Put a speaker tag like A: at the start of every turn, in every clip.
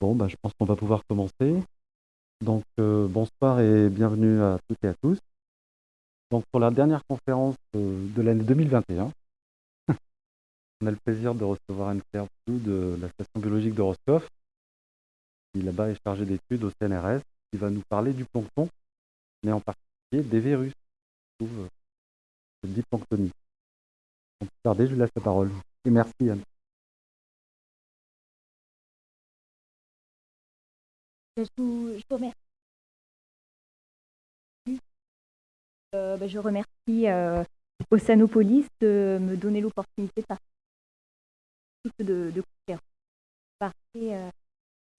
A: Bon, bah, je pense qu'on va pouvoir commencer. Donc, euh, bonsoir et bienvenue à toutes et à tous. Donc, pour la dernière conférence euh, de l'année 2021, on a le plaisir de recevoir Anne-Claire de la station biologique de Roscoff, qui là-bas est chargée d'études au CNRS, qui va nous parler du plancton, mais en particulier des virus qui trouvent le diplanctonie. Sans plus tarder, je vous laisse la parole. Et merci Anne.
B: Je vous, remercie. Euh, bah, je remercie euh, Oceanopolis de me donner l'opportunité de participer de, de conférences. Parler euh,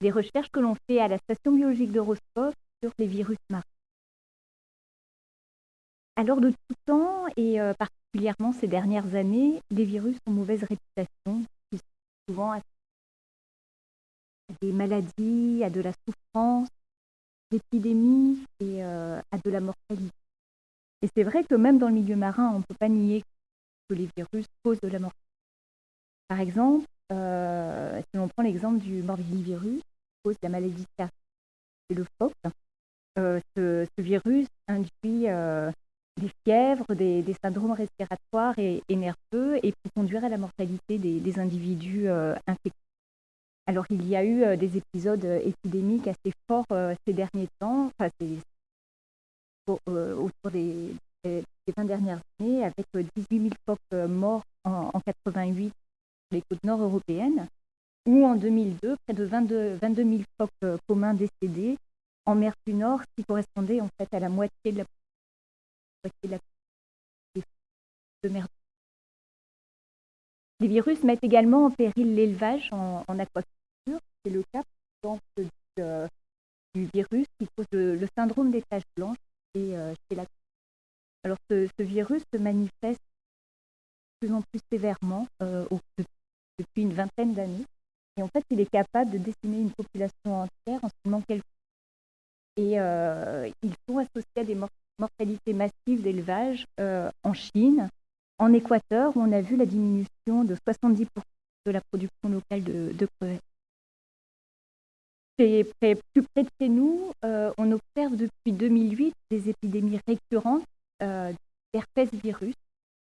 B: des recherches que l'on fait à la station biologique de sur les virus marins. Alors de tout temps, et particulièrement ces dernières années, les virus ont mauvaise réputation, souvent à des maladies, à de la souffrance, l'épidémie et euh, à de la mortalité. Et c'est vrai que même dans le milieu marin, on ne peut pas nier que les virus causent de la mortalité. Par exemple, euh, si on prend l'exemple du morbillivirus, qui cause la maladie cardiaque, c'est le phoque. Euh, ce, virus induit des fièvres, des, syndromes respiratoires et, nerveux et peut conduire à la mortalité des, individus infectés. Alors, il y a eu euh, des épisodes euh, épidémiques assez forts euh, ces derniers temps, enfin, au, autour des, des, 20 dernières années, avec 18 000 phoques morts en, en 88 sur les côtes nord européennes, ou en 2002, près de 22, 22 000 phoques communs décédés en mer du Nord, qui correspondait en fait à la moitié de la, moitié de, mer. Les virus mettent également en péril l'élevage en, aquaculture. C'est le cas par exemple, du, euh, virus qui cause le, syndrome des taches blanches euh, chez la Alors ce, ce, virus se manifeste de plus en plus sévèrement euh, depuis une vingtaine d'années. Et en fait il est capable de décimer une population entière en seulement quelques. Et ils sont associés à des mort mortalités massives d'élevage en Chine, en Équateur, on a vu la diminution de 70% de la production locale de, crevettes près, plus près de chez nous, euh, on observe depuis 2008 des épidémies récurrentes euh, d'herpès virus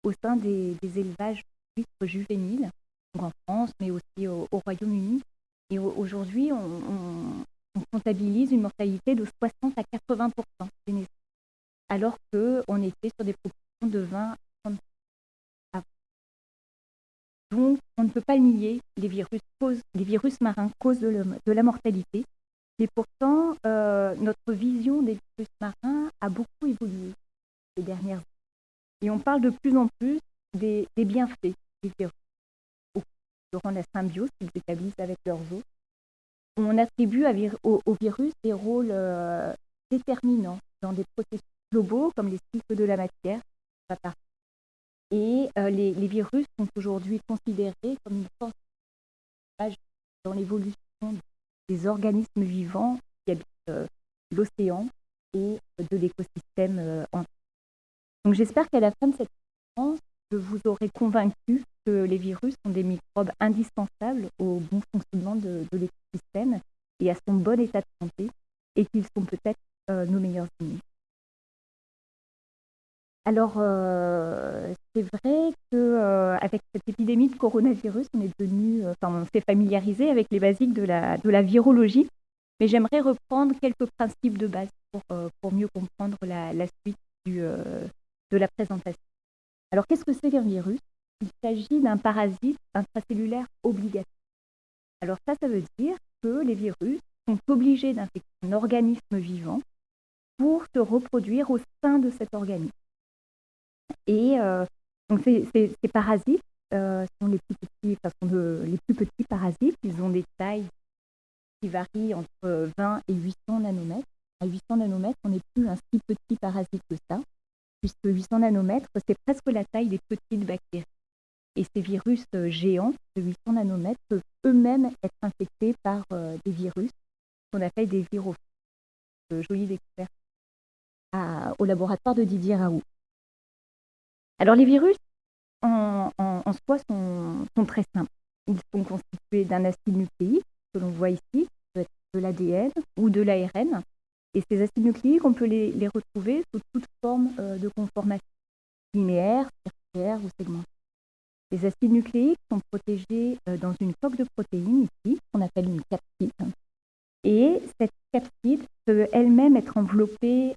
B: au sein des, élevages d'huîtres juvéniles, en France, mais aussi au, au Royaume-Uni. Et aujourd'hui, on, comptabilise une mortalité de 60 à 80% des naissances, alors qu'on était sur des proportions de 20 donc, on ne peut pas nier, les virus, les virus marins causent de, la mortalité. Mais pourtant, euh, notre vision des virus marins a beaucoup évolué ces dernières années. Et on parle de plus en plus des, bienfaits des virus durant la symbiose qu'ils établissent avec leurs hôtes. On attribue à virus des rôles euh, déterminants dans des processus globaux comme les cycles de la matière, et euh, les, virus sont aujourd'hui considérés comme une force dans l'évolution des organismes vivants qui habitent euh, l'océan et de l'écosystème euh, entier. Donc j'espère qu'à la fin de cette conférence, je vous aurai convaincu que les virus sont des microbes indispensables au bon fonctionnement de, l'écosystème et à son bon état de santé et qu'ils sont peut-être euh, nos meilleurs ennemis. Alors, euh, c'est vrai que euh, avec cette épidémie de coronavirus, on est devenu, euh, enfin, on s'est familiarisé avec les basiques de la, virologie, mais j'aimerais reprendre quelques principes de base pour, euh, mieux comprendre la, suite de la présentation. Alors, qu'est-ce que c'est qu'un virus? Il s'agit d'un parasite intracellulaire obligatoire. Alors ça, ça veut dire que les virus sont obligés d'infecter un organisme vivant pour se reproduire au sein de cet organisme. Et euh, donc ces, parasites euh, sont les plus petits, parasites. Ils ont des tailles qui varient entre 20 et 800 nanomètres. À 800 nanomètres, on n'est plus un si petit parasite que ça, puisque 800 nanomètres, c'est presque la taille des petites bactéries. Et ces virus euh, géants de 800 nanomètres peuvent eux-mêmes être infectés par des virus qu'on appelle des virophages. Jolie découverte au laboratoire de Didier Raoult. Alors les virus en, soi sont, très simples. Ils sont constitués d'un acide nucléique que l'on voit ici, peut être de l'ADN ou de l'ARN. Et ces acides nucléiques, on peut les, retrouver sous toute forme de conformation, linéaire, circulaire ou segmentée. Les acides nucléiques sont protégés dans une coque de protéines ici, qu'on appelle une capside. Et cette capside peut elle-même être enveloppée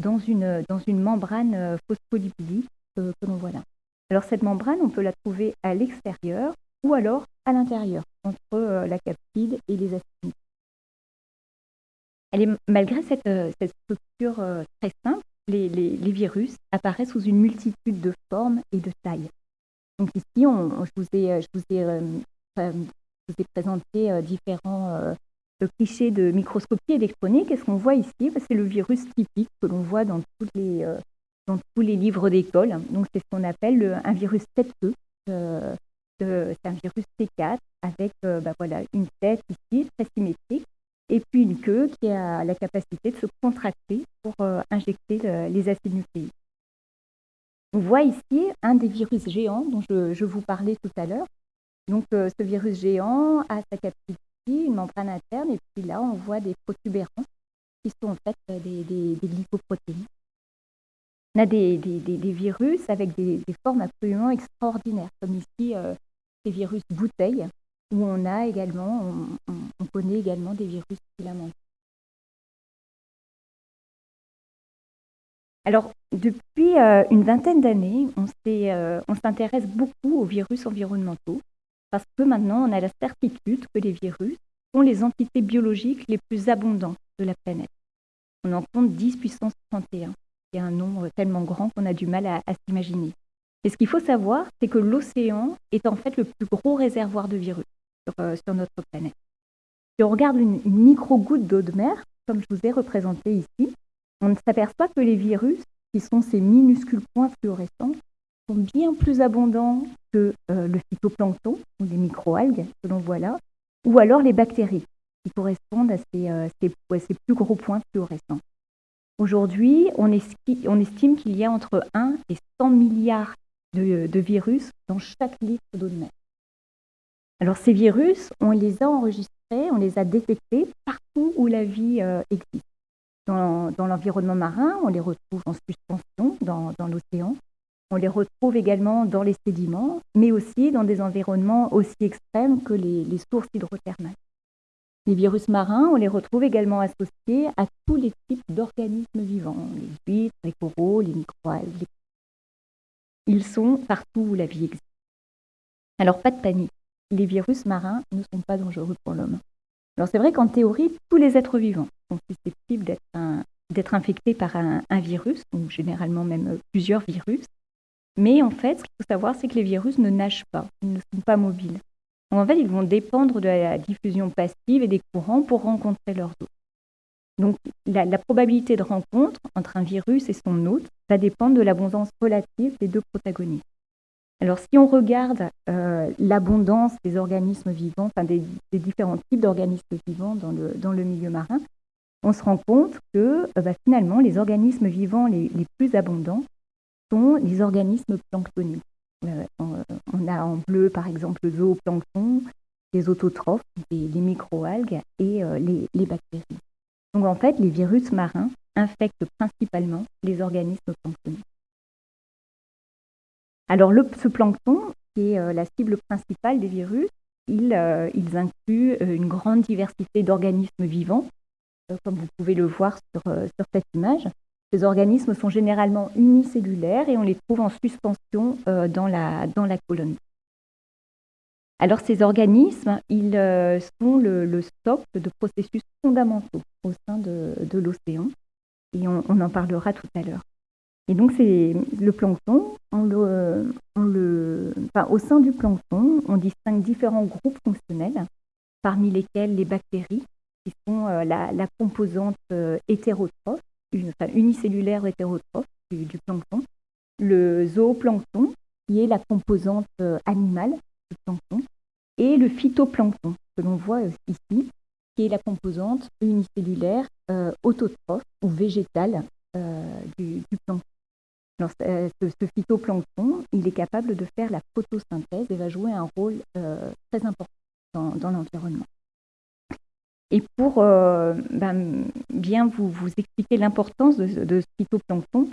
B: dans, une, dans une membrane phospholipidique que, que l'on voit là. Alors cette membrane, on peut la trouver à l'extérieur ou alors à l'intérieur, entre euh, la capside et les acides. Malgré cette, euh, structure euh, très simple, les, virus apparaissent sous une multitude de formes et de tailles. Donc ici, on, je, vous ai, je, vous ai, je vous ai présenté différents clichés de microscopie électronique. Et ce qu'on voit ici, bah, c'est le virus typique que l'on voit dans, toutes les, dans tous les livres d'école. Donc c'est ce qu'on appelle un virus tête-queue c'est un virus T4 avec euh, bah, voilà, une tête ici très symétrique et puis une queue qui a la capacité de se contracter pour euh, injecter les acides nucléiques. On voit ici un des virus géants dont je, vous parlais tout à l'heure. Donc euh, ce virus géant a sa ici, une membrane interne, et puis là on voit des protubérances qui sont en fait des, des, des. On a des, virus avec des, formes absolument extraordinaires, comme ici des virus bouteilles, où on a également, on, connaît également des virus filamentaires. Alors, depuis euh, une vingtaine d'années, euh, on s'intéresse beaucoup aux virus environnementaux parce que maintenant, on a la certitude que les virus sont les entités biologiques les plus abondantes de la planète. On en compte 10 puissance 31. C'est un nombre tellement grand qu'on a du mal à s'imaginer. Et ce qu'il faut savoir, c'est que l'océan est en fait le plus gros réservoir de virus sur, euh, notre planète. Si on regarde une, micro-goutte d'eau de mer, comme je vous ai représenté ici, on s'aperçoit que les virus, qui sont ces minuscules points fluorescents, bien plus abondants que euh, le phytoplancton ou les microalgues que l'on voit là, ou alors les bactéries, qui correspondent à ces, euh, plus gros points fluorescents. Aujourd'hui, on, on, estime qu'il y a entre 1 et 100 milliards de, virus dans chaque litre d'eau de mer. Alors ces virus, on les a enregistrés, on les a détectés partout où la vie euh, existe. Dans, l'environnement marin, on les retrouve en suspension dans, l'océan. On les retrouve également dans les sédiments, mais aussi dans des environnements aussi extrêmes que les, sources hydrothermales. Les virus marins, on les retrouve également associés à tous les types d'organismes vivants, les huîtres, les coraux, les microalgues, les ils sont partout où la vie existe. Alors pas de panique, les virus marins ne sont pas dangereux pour l'homme. Alors c'est vrai qu'en théorie, tous les êtres vivants sont susceptibles d'être infectés par un, virus, ou généralement même plusieurs virus. Mais en fait, ce qu'il faut savoir, c'est que les virus ne nagent pas, ils ne sont pas mobiles. en fait, ils vont dépendre de la diffusion passive et des courants pour rencontrer leurs hôtes. Donc la, probabilité de rencontre entre un virus et son hôte va dépendre de l'abondance relative des deux protagonistes. Alors si on regarde euh, l'abondance des organismes vivants, enfin des, différents types d'organismes vivants dans le, dans le, milieu marin, on se rend compte que euh, bah, finalement les organismes vivants les, plus abondants sont les organismes planctoniques. Euh, on, a en bleu par exemple le zooplancton, les autotrophes, les, les microalgues et les bactéries. Donc en fait, les virus marins infectent principalement les organismes planctoniques. Alors ce plancton, qui est euh, la cible principale des virus, euh, ils incluent euh, une grande diversité d'organismes vivants, comme vous pouvez le voir sur, cette image. Ces organismes sont généralement unicellulaires et on les trouve en suspension dans, la, dans la colonne. Alors ces organismes, ils euh, sont le, socle de processus fondamentaux au sein de, l'océan et on, en parlera tout à l'heure. Et donc c'est le plancton, au sein du plancton, on distingue différents groupes fonctionnels, parmi lesquels les bactéries, qui sont euh, la, composante euh, unicellulaire hétérotrophe du, du, plancton, le zooplancton, qui est la composante animale plancton, et le phytoplancton, que l'on voit ici, qui est la composante unicellulaire euh, autotrophe ou végétale euh, du, plancton. Euh, ce, phytoplancton, il est capable de faire la photosynthèse et va jouer un rôle très important dans, l'environnement. Et pour ben, bien vous, expliquer l'importance de, ce phytoplancton,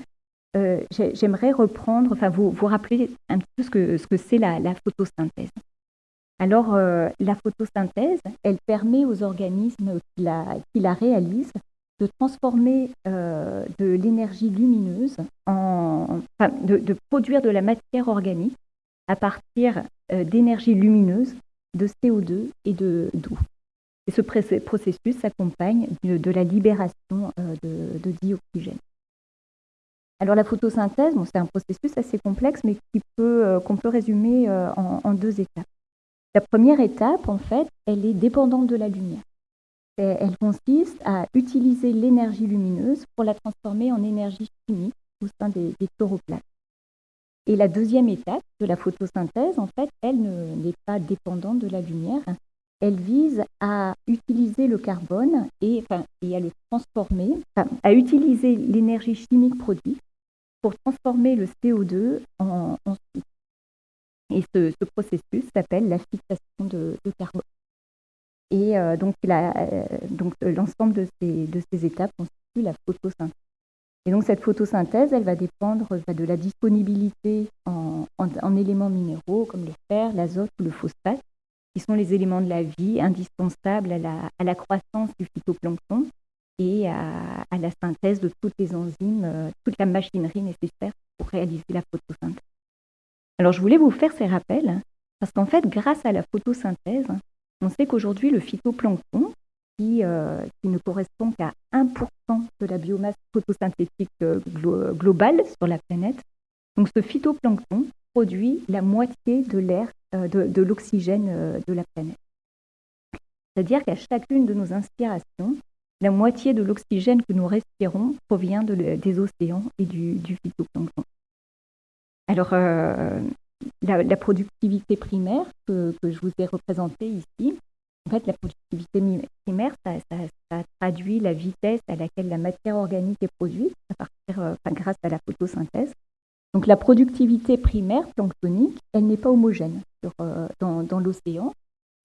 B: j'aimerais reprendre, enfin vous, vous rappeler un petit peu ce que ce que c'est la, photosynthèse. Alors, la photosynthèse, elle permet aux organismes qui la, réalisent de transformer euh, de l'énergie lumineuse en, enfin, de, produire de la matière organique à partir euh, d'énergie lumineuse, de CO2 et de d'eau. Et ce processus s'accompagne de, la libération euh, de, dioxygène. Alors la photosynthèse, c'est un processus assez complexe, mais peut, qu'on peut résumer en, en deux étapes. La première étape, en fait, elle est dépendante de la lumière elle consiste à utiliser l'énergie lumineuse pour la transformer en énergie chimique au sein des, des chloroplastes. Et la deuxième étape de la photosynthèse, en fait, elle n'est pas dépendante de la lumière. Elle vise à utiliser le carbone et, enfin, et à le transformer, à utiliser l'énergie chimique produite pour transformer le CO2 en, en sucre. Et ce, processus s'appelle la fixation de carbone. Et euh, donc, euh, euh, l'ensemble de ces, de ces étapes constitue la photosynthèse. Et donc cette photosynthèse, elle va dépendre de la disponibilité en, en, éléments minéraux comme le fer, l'azote ou le phosphate, qui sont les éléments de la vie indispensables à la, à la croissance du phytoplancton et à, à, la synthèse de toutes les enzymes, toute la machinerie nécessaire pour réaliser la photosynthèse. Alors je voulais vous faire ces rappels parce qu'en fait, grâce à la photosynthèse, on sait qu'aujourd'hui, le phytoplancton, qui, euh, qui ne correspond qu'à 1% de la biomasse photosynthétique euh, globale sur la planète, donc ce phytoplancton produit la moitié de l'air, euh, de, l'oxygène de la planète. C'est-à-dire qu'à chacune de nos inspirations, la moitié de l'oxygène que nous respirons provient des océans et du, phytoplancton. Alors, la, productivité primaire que, je vous ai représentée ici, en fait, la productivité primaire, ça, traduit la vitesse à laquelle la matière organique est produite euh, grâce à la photosynthèse. Donc la productivité primaire planctonique, elle n'est pas homogène euh, dans, l'océan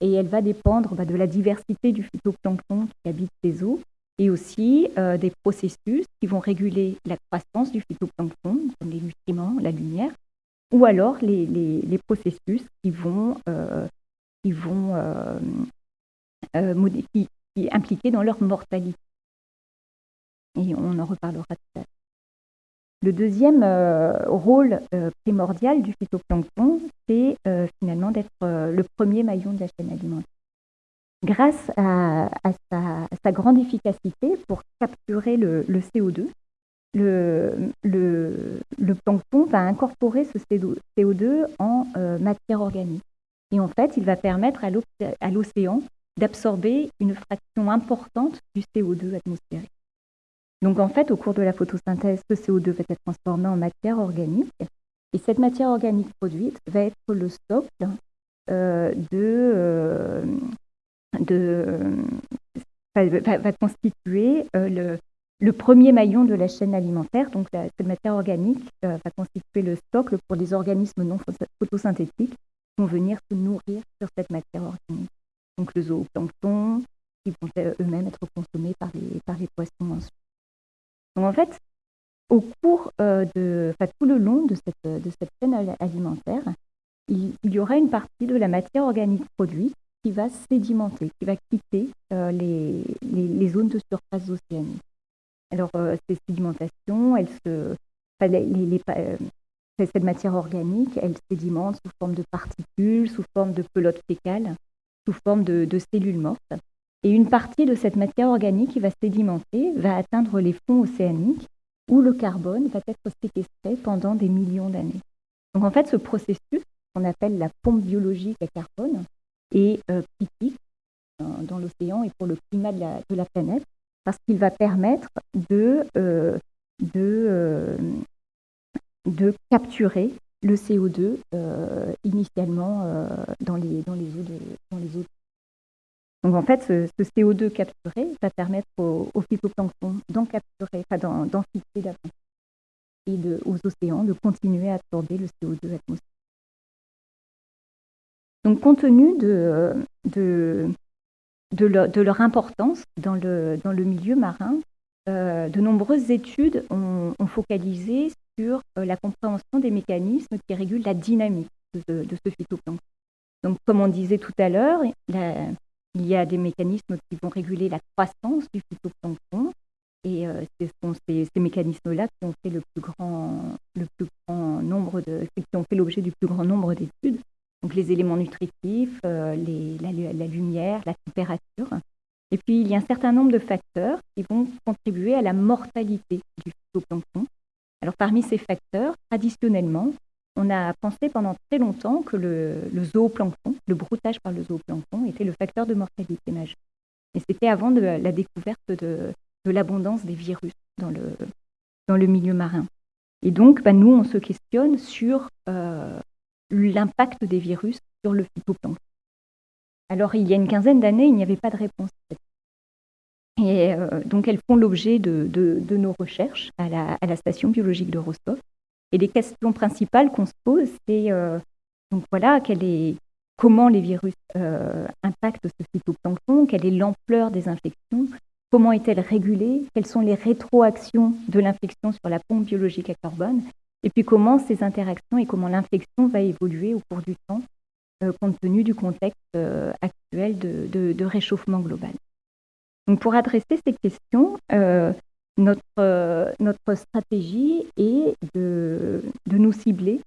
B: et elle va dépendre bah, de la diversité du phytoplancton qui habite les eaux et aussi euh, des processus qui vont réguler la croissance du phytoplancton, comme les nutriments, la lumière, ou alors les, processus qui vont, euh, impliquer dans leur mortalité. Et on en reparlera tout à l'heure. Le deuxième rôle primordial du phytoplancton, c'est finalement d'être le premier maillon de la chaîne alimentaire. Grâce à, sa, grande efficacité pour capturer le, le CO2, le, plancton va incorporer ce CO2 en euh, matière organique. Et en fait, il va permettre à l'océan d'absorber une fraction importante du CO2 atmosphérique. Donc en fait, au cours de la photosynthèse, ce CO2 va être transformé en matière organique. Et cette matière organique produite va être le stock euh, euh, de va, constituer le, premier maillon de la chaîne alimentaire, donc cette matière organique, euh, va constituer le stock pour les organismes non photosynthétiques qui vont venir se nourrir sur cette matière organique. Donc le zooplancton, qui vont euh, eux-mêmes être consommés par les, par les poissons ensuite. Donc en fait, au cours euh, de, enfin, tout le long de cette, de cette chaîne alimentaire, il, y aura une partie de la matière organique produite qui va sédimenter, qui va quitter les, les, les, zones de surface océanique. Alors, euh, ces sédimentations, se, euh, cette matière organique, elle sédimente sous forme de particules, sous forme de pelotes fécales, sous forme de, cellules mortes. Et une partie de cette matière organique qui va sédimenter va atteindre les fonds océaniques où le carbone va être séquestré pendant des millions d'années. Donc en fait, ce processus qu'on appelle la pompe biologique à carbone est euh, critique dans, l'océan et pour le climat de la planète parce qu'il va permettre de, euh, de, euh, de capturer le CO2 euh, initialement dans, les, dans, les eaux de, dans les eaux. Donc en fait, ce, CO2 capturé va permettre au, phytoplancton d'en capturer, enfin d'en fixer davantage et aux océans de continuer à absorber le CO2 atmosphérique. Donc compte tenu de, de, leur, importance dans le, milieu marin, de nombreuses études ont, focalisé sur la compréhension des mécanismes qui régulent la dynamique de, de ce phytoplancton. Donc, comme on disait tout à l'heure, il y a des mécanismes qui vont réguler la croissance du phytoplancton, et euh, ce sont ces, mécanismes-là qui ont fait le plus grand, le plus grand nombre de, qui ont fait l'objet du plus grand nombre d'études. Donc les éléments nutritifs, euh, les, la, lumière, la température. Et puis il y a un certain nombre de facteurs qui vont contribuer à la mortalité du phytoplancton. Alors parmi ces facteurs, traditionnellement, on a pensé pendant très longtemps que le, zooplancton, le broutage par le zooplancton, était le facteur de mortalité majeure. Et c'était avant la découverte de, l'abondance des virus dans le, milieu marin. Et donc, bah, nous, on se questionne sur euh, l'impact des virus sur le phytoplancton. Alors, il y a une quinzaine d'années, il n'y avait pas de réponse. Et euh, donc, elles font l'objet de, de, nos recherches à la, à la, station biologique de Rostov. Et les questions principales qu'on se pose, c'est euh, donc voilà, comment les virus impactent ce phytoplancton, quelle est l'ampleur des infections, Comment est-elle régulée Quelles sont les rétroactions de l'infection sur la pompe biologique à carbone Et puis comment ces interactions et comment l'infection va évoluer au cours du temps, euh, compte tenu du contexte euh, actuel de, réchauffement global. Donc pour adresser ces questions, euh, notre, notre stratégie est de, cibler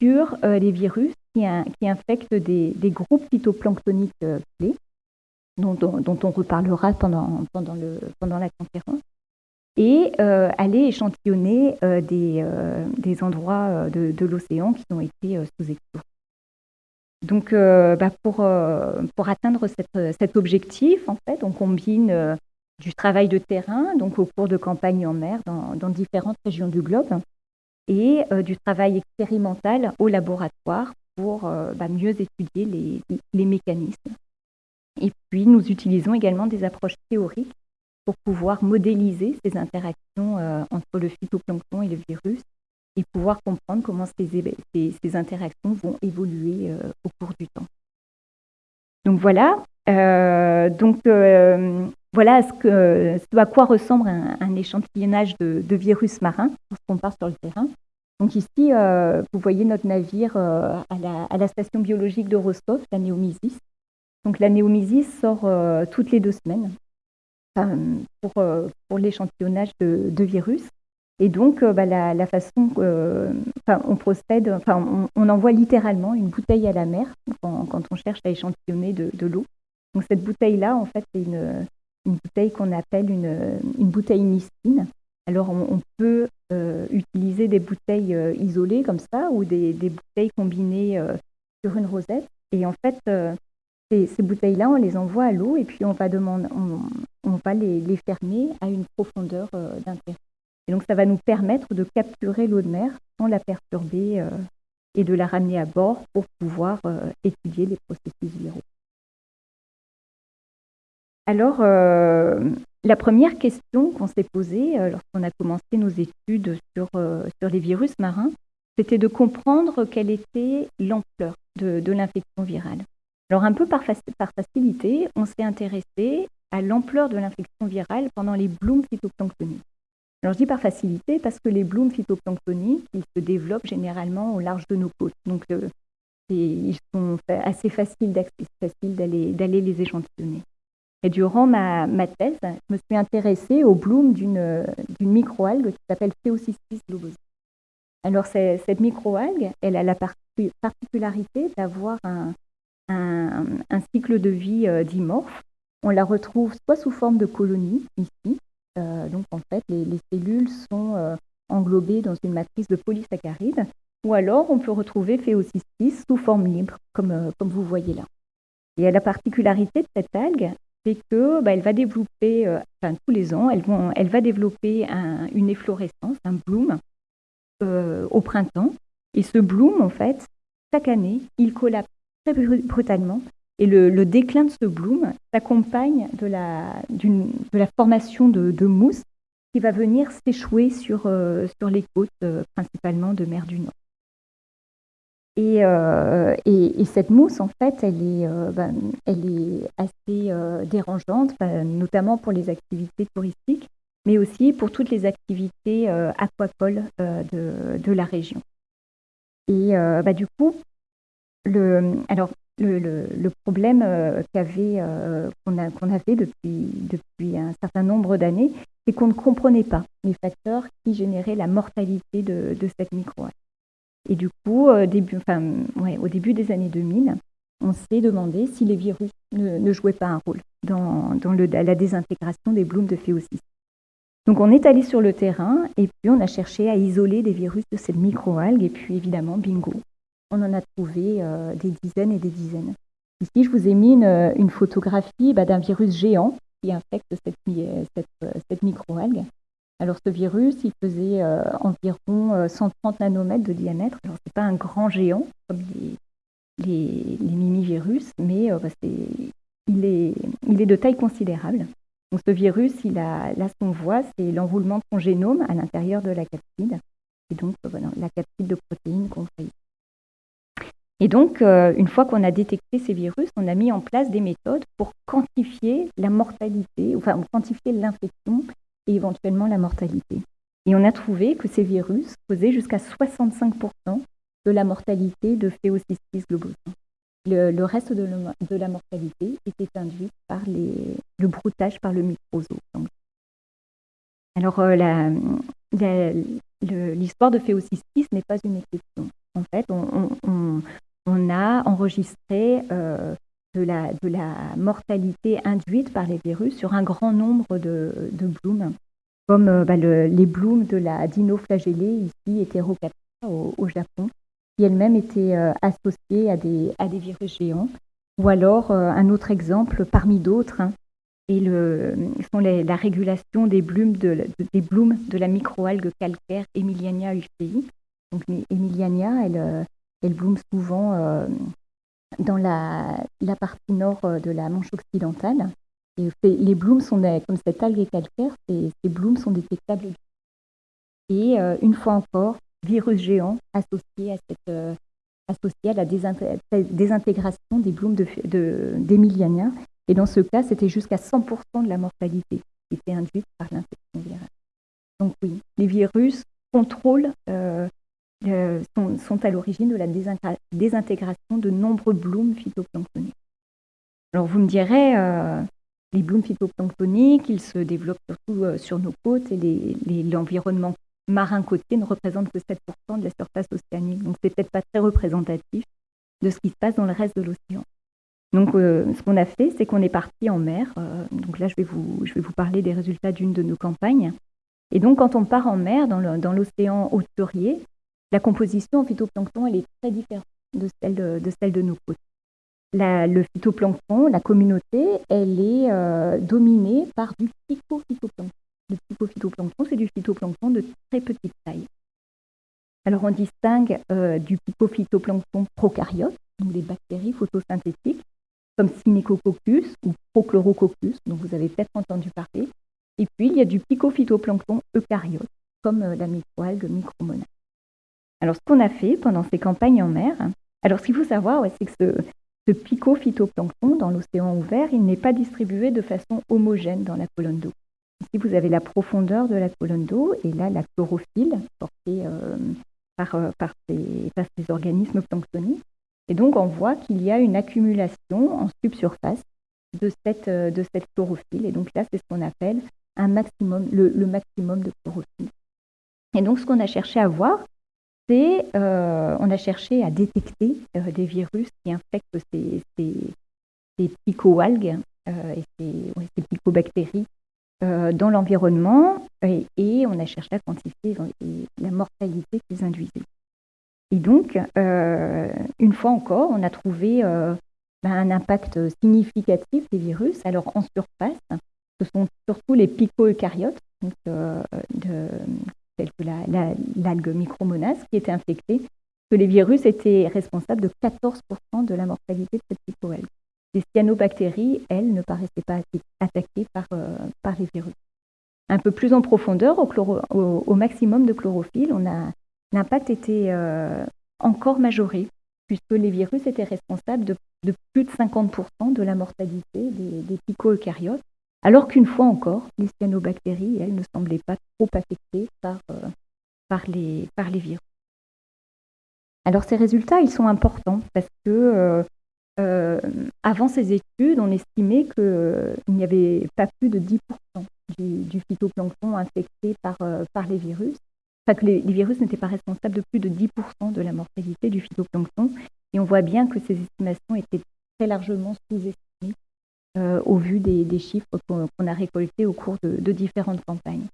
B: sur les virus qui, qui infectent des, des, groupes phytoplanctoniques clés dont, on reparlera pendant, pendant, le, pendant la conférence, et euh, aller échantillonner euh, des, euh, des, endroits de, l'océan qui ont été sous-explorés. Donc, bah pour, pour, atteindre cette, cet objectif, en fait, on combine du travail de terrain, donc au cours de campagnes en mer dans, dans différentes régions du globe, et du travail expérimental au laboratoire pour bah, mieux étudier les, les mécanismes et puis, nous utilisons également des approches théoriques pour pouvoir modéliser ces interactions euh, entre le phytoplancton et le virus et pouvoir comprendre comment ces, ces, interactions vont évoluer euh, au cours du temps. Donc voilà, euh, donc, voilà ce, que, ce, à quoi ressemble un, échantillonnage de, virus marins lorsqu'on part sur le terrain. Donc ici, vous voyez notre navire à la, à, la, station biologique de Rostov, la Néomisis, donc la néomisis sort euh, toutes les deux semaines pour, euh, pour l'échantillonnage de, virus. Et donc, euh, bah, la, façon, on procède, enfin, on, envoie littéralement une bouteille à la mer quand, on cherche à échantillonner de, l'eau. Donc, cette bouteille-là, en fait, c'est une, bouteille qu'on appelle une, bouteille mistine. Alors, on, peut utiliser des bouteilles isolées comme ça ou des, des bouteilles combinées sur une rosette. Et en fait, ces, bouteilles-là, on les envoie à l'eau et puis on va, demander, on, va les, fermer à une profondeur euh, d'intérêt. Et donc, ça va nous permettre de capturer l'eau de mer sans la perturber euh, et de la ramener à bord pour pouvoir euh, étudier les processus viraux. Alors, la première question qu'on s'est posée lorsqu'on a commencé nos études sur, sur les virus marins, c'était de comprendre quelle était l'ampleur de l'infection virale. Alors un peu par, facilité, on s'est intéressé à l'ampleur de l'infection virale pendant les blooms phytoplanctoniques. Alors je dis par facilité parce que les blooms phytoplanctoniques, ils se développent généralement au large de nos côtes. Donc euh, ils sont assez faciles d'aller les échantillonner. Et durant ma, thèse, je me suis intéressée au bloom d'une microalgue qui s'appelle Pheocystis globosa. Alors cette microalgue, elle a la particularité d'avoir un, un, cycle de vie euh, dimorphe. On la retrouve soit sous forme de colonies, ici, euh, donc en fait les, cellules sont euh, englobées dans une matrice de polysaccharides, ou alors on peut retrouver Phéocystis sous forme libre, comme, comme vous voyez là. Et la particularité de cette algue, c'est que bah, elle va développer, enfin tous les ans, elle, elle va développer une efflorescence, un bloom, au printemps. Et ce bloom, en fait, chaque année, il collapse brutalement. Et le, déclin de ce bloom s'accompagne de la, de la formation de, mousse qui va venir s'échouer sur, euh, sur les côtes, euh, principalement de mer du Nord. Et, et, cette mousse, en fait, elle est, ben, elle est assez dérangeante, notamment pour les activités touristiques, mais aussi pour toutes les activités aquacoles de, la région. Et bah, du coup, le, alors, le, problème qu'on, avait depuis, depuis un certain nombre d'années, c'est qu'on ne comprenait pas les facteurs qui généraient la mortalité de, de cette microalgue. Et du coup, ouais, au début des années 2000, on s'est demandé si les virus ne, jouaient pas un rôle dans, la désintégration des blooms de phéocyste. Donc on est allé sur le terrain et puis on a cherché à isoler des virus de cette microalgue et puis évidemment, bingo, on en a trouvé euh, des dizaines et des dizaines. Ici, je vous ai mis une, photographie bah, d'un virus géant qui infecte cette, cette microalgue. Alors ce virus, il faisait euh, environ 130 euh, nanomètres de diamètre. Alors c'est pas un grand géant comme les, les, mais bah, il, est, de taille considérable. Donc ce virus, il a, là, ce qu'on voit, c'est l'enroulement de son génome à l'intérieur de la capside, et donc la capside de protéines qu'on. Et donc, euh, une fois qu'on a détecté ces virus, on a mis en place des méthodes pour quantifier la mortalité, enfin quantifier l'infection éventuellement la mortalité. Et on a trouvé que ces virus causaient jusqu'à 65% de la mortalité de Phéocystis globosa. Le, reste de, la mortalité était induit par le broutage par le microzoo. Alors, euh, l'histoire de Phéocystis n'est pas une exception. En fait, on, a enregistré euh, de, la, mortalité induite par les virus sur un grand nombre de, blooms, comme euh, bah, les blooms de la dinoflagellée ici, hétérocapta au Japon, qui elle-même était euh, associée à des, à des virus géants. Ou alors, euh, un autre exemple parmi d'autres, hein, le, sont la régulation des blooms de, des blooms de la microalgue calcaire Emiliania ufei. Donc, Emiliania, elle, elle bloom souvent dans la, partie nord de la Manche occidentale. Les blooms sont comme cette algue calcaire, ces, blooms sont détectables. Et une fois encore, virus géant associé à, cette, euh, associé à la désintégration des blooms d'Emiliania. De, et dans ce cas, c'était jusqu'à 100% de la mortalité qui était induite par l'infection virale. Donc oui, les virus contrôlent, euh, euh, sont, à l'origine de la désintégration de nombreux blooms phytoplanctoniques. Alors vous me direz, les blooms phytoplanctoniques, ils se développent surtout sur nos côtes et l'environnement marin côtier ne représente que 7% de la surface océanique. Donc, c'est peut-être pas très représentatif de ce qui se passe dans le reste de l'océan. Donc, euh, ce qu'on a fait, c'est qu'on est parti en mer. Euh, donc là, je vais, vous, je vais vous parler des résultats d'une de nos campagnes. Et donc, quand on part en mer, dans l'océan hauturier, la composition en phytoplancton, elle est très différente de celle de, celle de nos côtes. Le phytoplancton, la communauté, elle est euh, dominée par du psychophytoplancton. Le psychophytoplancton, c'est du phytoplancton de très petite taille. Alors on distingue euh, du psychophytoplancton prokaryote, donc des bactéries photosynthétiques, comme Synechococcus ou Prochlorococcus, dont vous avez peut-être entendu parler. Et puis il y a du psychophytoplancton eucaryote, comme euh, la microalgue micromona. Alors ce qu'on a fait pendant ces campagnes en mer, alors ce qu'il faut savoir, c'est que ce, ce psychophytoplancton dans l'océan ouvert, il n'est pas distribué de façon homogène dans la colonne d'eau. Ici, vous avez la profondeur de la colonne d'eau et là, la chlorophylle portée euh, par, euh, par, ces, organismes planctoniques. Et donc, on voit qu'il y a une accumulation en subsurface de cette, euh, de cette chlorophylle. Et donc là, c'est ce qu'on appelle un maximum, le, maximum de chlorophylle. Et donc, ce qu'on a cherché à voir, c'est on a cherché à détecter des virus qui infectent ces, ces, picoalgues et ces, picobactéries euh, dans l'environnement et, on a cherché à quantifier la mortalité qu'ils induisaient. Et donc, euh, une fois encore, on a trouvé euh, ben, un impact significatif des virus. Alors, en surface, ce sont surtout les pico-eucaryotes, tels que l'algue la, micromonas, qui étaient infectés, que les virus étaient responsables de 14% de la mortalité de cette picoalgue. Les cyanobactéries, elles, ne paraissaient pas attaquées par, euh, par les virus. Un peu plus en profondeur, au, maximum de chlorophylle, l'impact était euh, encore majoré puisque les virus étaient responsables de, plus de 50% de la mortalité des, des alors qu'une fois encore, les cyanobactéries, elles, ne semblaient pas trop affectées par, euh, les, les virus. Alors ces résultats, ils sont importants parce que euh, euh, avant ces études, on estimait qu'il n'y avait pas plus de 10% du, phytoplancton infecté par, les virus que les, virus n'étaient pas responsables de plus de 10% de la mortalité du phytoplancton. Et on voit bien que ces estimations étaient très largement sous-estimées euh, au vu des, chiffres qu'on a récoltés au cours de, différentes campagnes.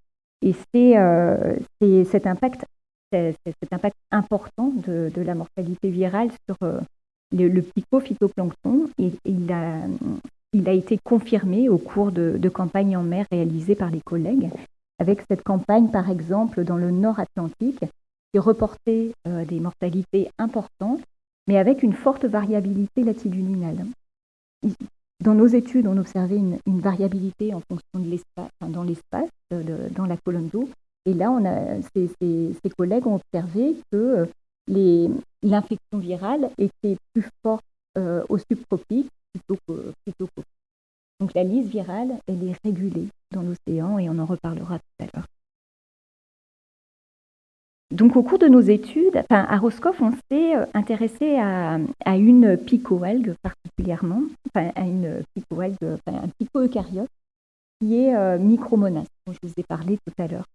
B: Et c'est euh, cet impact, cet impact important de, la mortalité virale sur euh, le, le phytoplancton, et, il, a, il a été confirmé au cours de, campagnes en mer réalisées par les collègues avec cette campagne, par exemple, dans le nord Atlantique, qui reportait des mortalités importantes, mais avec une forte variabilité latitudinale. Dans nos études, on observait une, variabilité en fonction de l'espace, dans l'espace, euh, dans la colonne d'eau. Et là, on a, ces, collègues ont observé que euh, l'infection virale était plus forte au subtropique plutôt qu'au donc la lise virale, elle est régulée dans l'océan et on en reparlera tout à l'heure. Donc au cours de nos études, à Roscoff, on s'est euh, intéressé à, une picoalgue particulièrement, enfin, à une picoalgue, enfin, un pico-eucaryote qui est euh, Micromonas, dont je vous ai parlé tout à l'heure.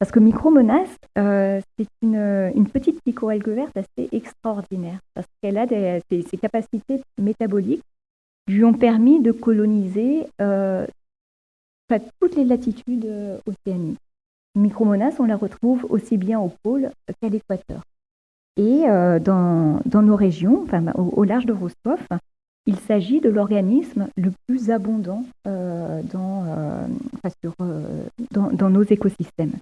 B: Parce que Micromonas, euh, c'est une, petite picoalgue verte assez extraordinaire, parce qu'elle a ses capacités métaboliques lui ont permis de coloniser toutes les latitudes océaniques. Micromonas, on la retrouve aussi bien au pôle qu'à l'équateur. Et euh, dans, nos régions, enfin, au, large de Rostov, il s'agit de l'organisme le plus abondant dans, dans, nos écosystèmes.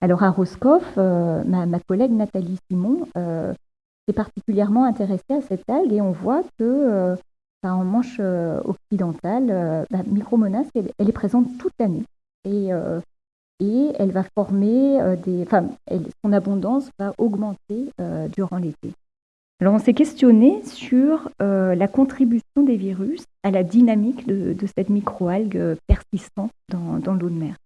B: Alors à Roscoff, ma, collègue Nathalie Simon s'est particulièrement intéressée à cette algue et on voit que Manche euh, occidentale, euh, bah, Micromonas, elle, est présente toute l'année. Et, euh, et elle va former des. Enfin, son abondance va augmenter durant l'été. Alors, on s'est questionné sur la contribution des virus à la dynamique de, cette microalgue persistante dans, l'eau de mer.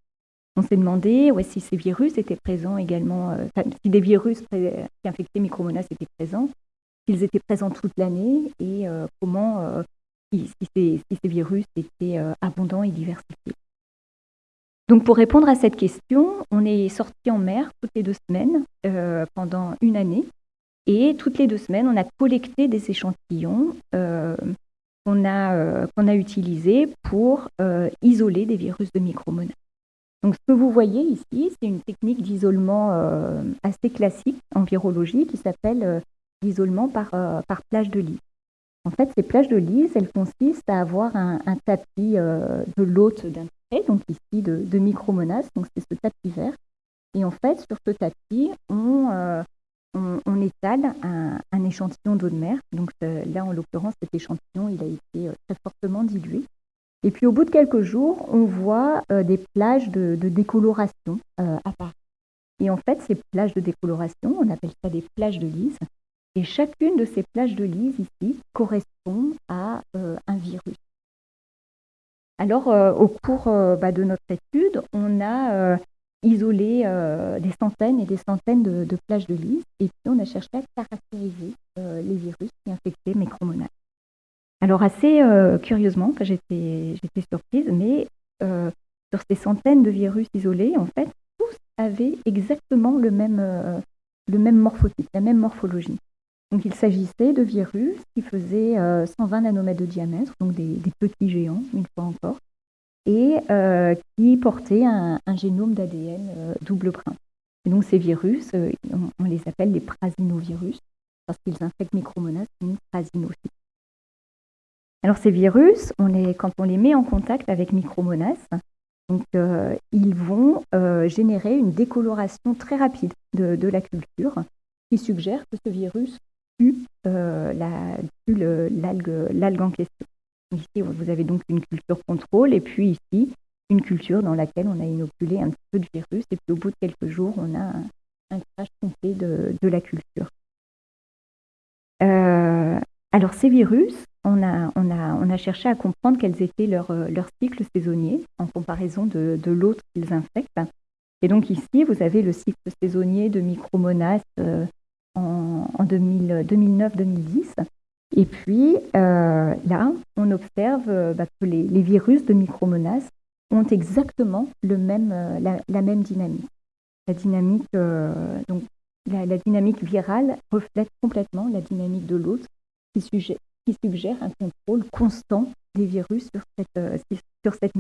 B: On s'est demandé ouais, si ces virus étaient présents également, si des virus qui infectaient Micromonas étaient présents, s'ils étaient présents toute l'année et euh, comment, euh, si, ces, virus étaient euh, abondants et diversifiés. Donc pour répondre à cette question, on est sorti en mer toutes les deux semaines pendant une année et toutes les deux semaines, on a collecté des échantillons qu'on a, qu'on a utilisés pour isoler des virus de micromonas. Donc ce que vous voyez ici, c'est une technique d'isolement assez classique en virologie qui s'appelle d'isolement par, euh, plage de lise. En fait, ces plages de lise, elles consistent à avoir un, tapis euh, de l'hôte d'un donc ici de, micromonas, donc c'est ce tapis vert. Et en fait, sur ce tapis, on, euh, étale un, échantillon d'eau de mer. Donc là, en l'occurrence, cet échantillon, il a été très fortement dilué. Et puis au bout de quelques jours, on voit des plages de, décoloration apparaître. Et en fait, ces plages de décoloration, on appelle ça des plages de lise, et chacune de ces plages de lise ici correspond à euh, un virus. Alors, euh, au cours euh, bah, de notre étude, on a isolé des centaines et des centaines de, plages de lise et puis on a cherché à caractériser les virus qui infectaient mes chromonates. Alors, assez curieusement, j'étais surprise, mais sur ces centaines de virus isolés, en fait, tous avaient exactement le même, le même morphotype, la même morphologie. Donc il s'agissait de virus qui faisaient 120 euh, nanomètres de diamètre, donc des, petits géants, fois encore, et euh, qui portaient un, génome d'ADN euh, double brin. Et donc ces virus, on, les appelle les prasinovirus, parce qu'ils infectent Micromonas une prasinocyte. Alors ces virus, quand on les met en contact avec Micromonas, ils vont générer une décoloration très rapide de, la culture qui suggère que ce virus euh, l'algue en question. Ici, vous avez donc une culture contrôle et puis ici, une culture dans laquelle on a inoculé un petit peu de virus et puis au bout de quelques jours, on a un, crash complet de, la culture. alors ces virus, on a, cherché à comprendre quels étaient leurs leur cycles saisonniers en comparaison de, l'autre qu'ils infectent. Et donc ici, vous avez le cycle saisonnier de Micromonas en, en 2009-2010. Et puis là, on observe bah, que les, virus de Micromonas ont exactement même, la, même dynamique. La dynamique, donc la, dynamique virale reflète complètement la dynamique de l'hôte qui, qui, suggère un contrôle constant des virus sur cette, euh, sur cette.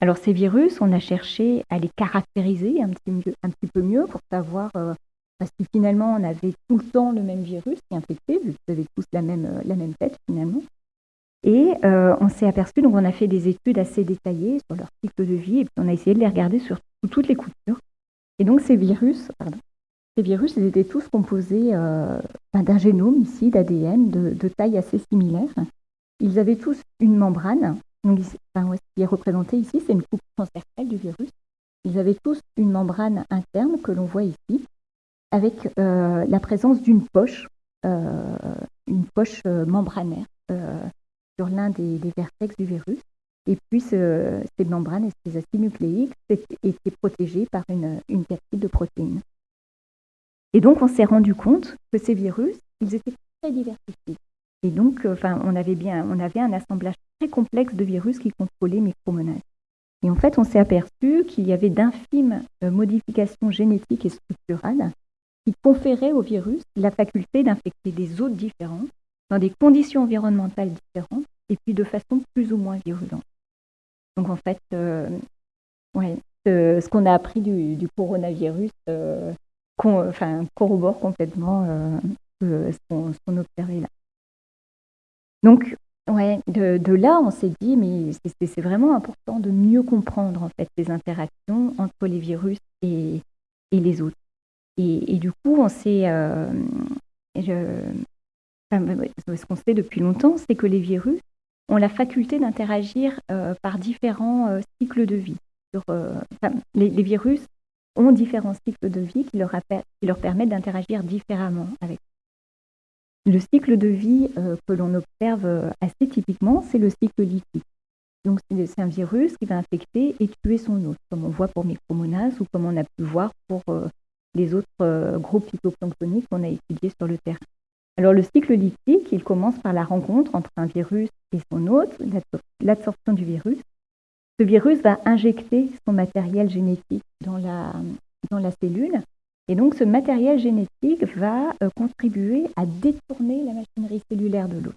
B: Alors ces virus, on a cherché à les caractériser un petit, peu mieux pour savoir euh, parce que finalement on avait tout le temps le même virus qui infectait, vous avez tous la même, euh, la même tête finalement. Et on s'est aperçu, donc on a fait des études assez détaillées sur leur cycle de vie et puis on a essayé de les regarder sur toutes les coutures. Et donc ces virus, pardon, ces virus, ils étaient tous composés euh, ben, d'un génome ici, d'ADN, de, taille assez similaire. Ils avaient tous une membrane. Donc, ce qui est représenté ici, c'est une coupe transversale du virus. Ils avaient tous une membrane interne que l'on voit ici, avec euh, la présence d'une poche, euh, une poche membranaire sur l'un des, vertex du virus. Et puis, ces membranes et ces acides nucléiques étaient protégés par une, une de protéines. Et donc, on s'est rendu compte que ces virus, ils étaient très diversifiés. Et donc, euh, enfin, on avait bien, on avait un assemblage très complexe de virus qui contrôlaient Micromonas. Et en fait, on s'est aperçu qu'il y avait d'infimes euh, modifications génétiques et structurales qui conféraient au virus la faculté d'infecter des hôtes différents, dans des conditions environnementales différentes, et puis de façon plus ou moins virulente. Donc en fait, euh, ouais, ce qu'on a appris du, coronavirus, enfin, corrobore complètement euh, ce qu'on observait là. Donc, ouais, de, là, on s'est dit, mais c'est vraiment important de mieux comprendre en fait les interactions entre les virus et, et les autres. Et, du coup, on s'est, euh, ce qu'on sait depuis longtemps, c'est que les virus ont la faculté d'interagir euh, par différents cycles de vie. Les, virus ont différents cycles de vie qui leur, permettent d'interagir différemment avec. Le cycle de vie euh, que l'on observe euh, assez typiquement, c'est le cycle lithique. Donc c'est un virus qui va infecter et tuer son hôte, comme on voit pour Micromonas ou comme on a pu voir pour euh, les autres groupes phytoplanctoniques qu'on a étudiés sur le terrain. Alors le cycle lithique, il commence par la rencontre entre un virus et son hôte, l'absorption du virus, ce virus va injecter son matériel génétique dans la, dans la cellule. Et donc ce matériel génétique va euh, contribuer à détourner la machinerie cellulaire de l'hôte.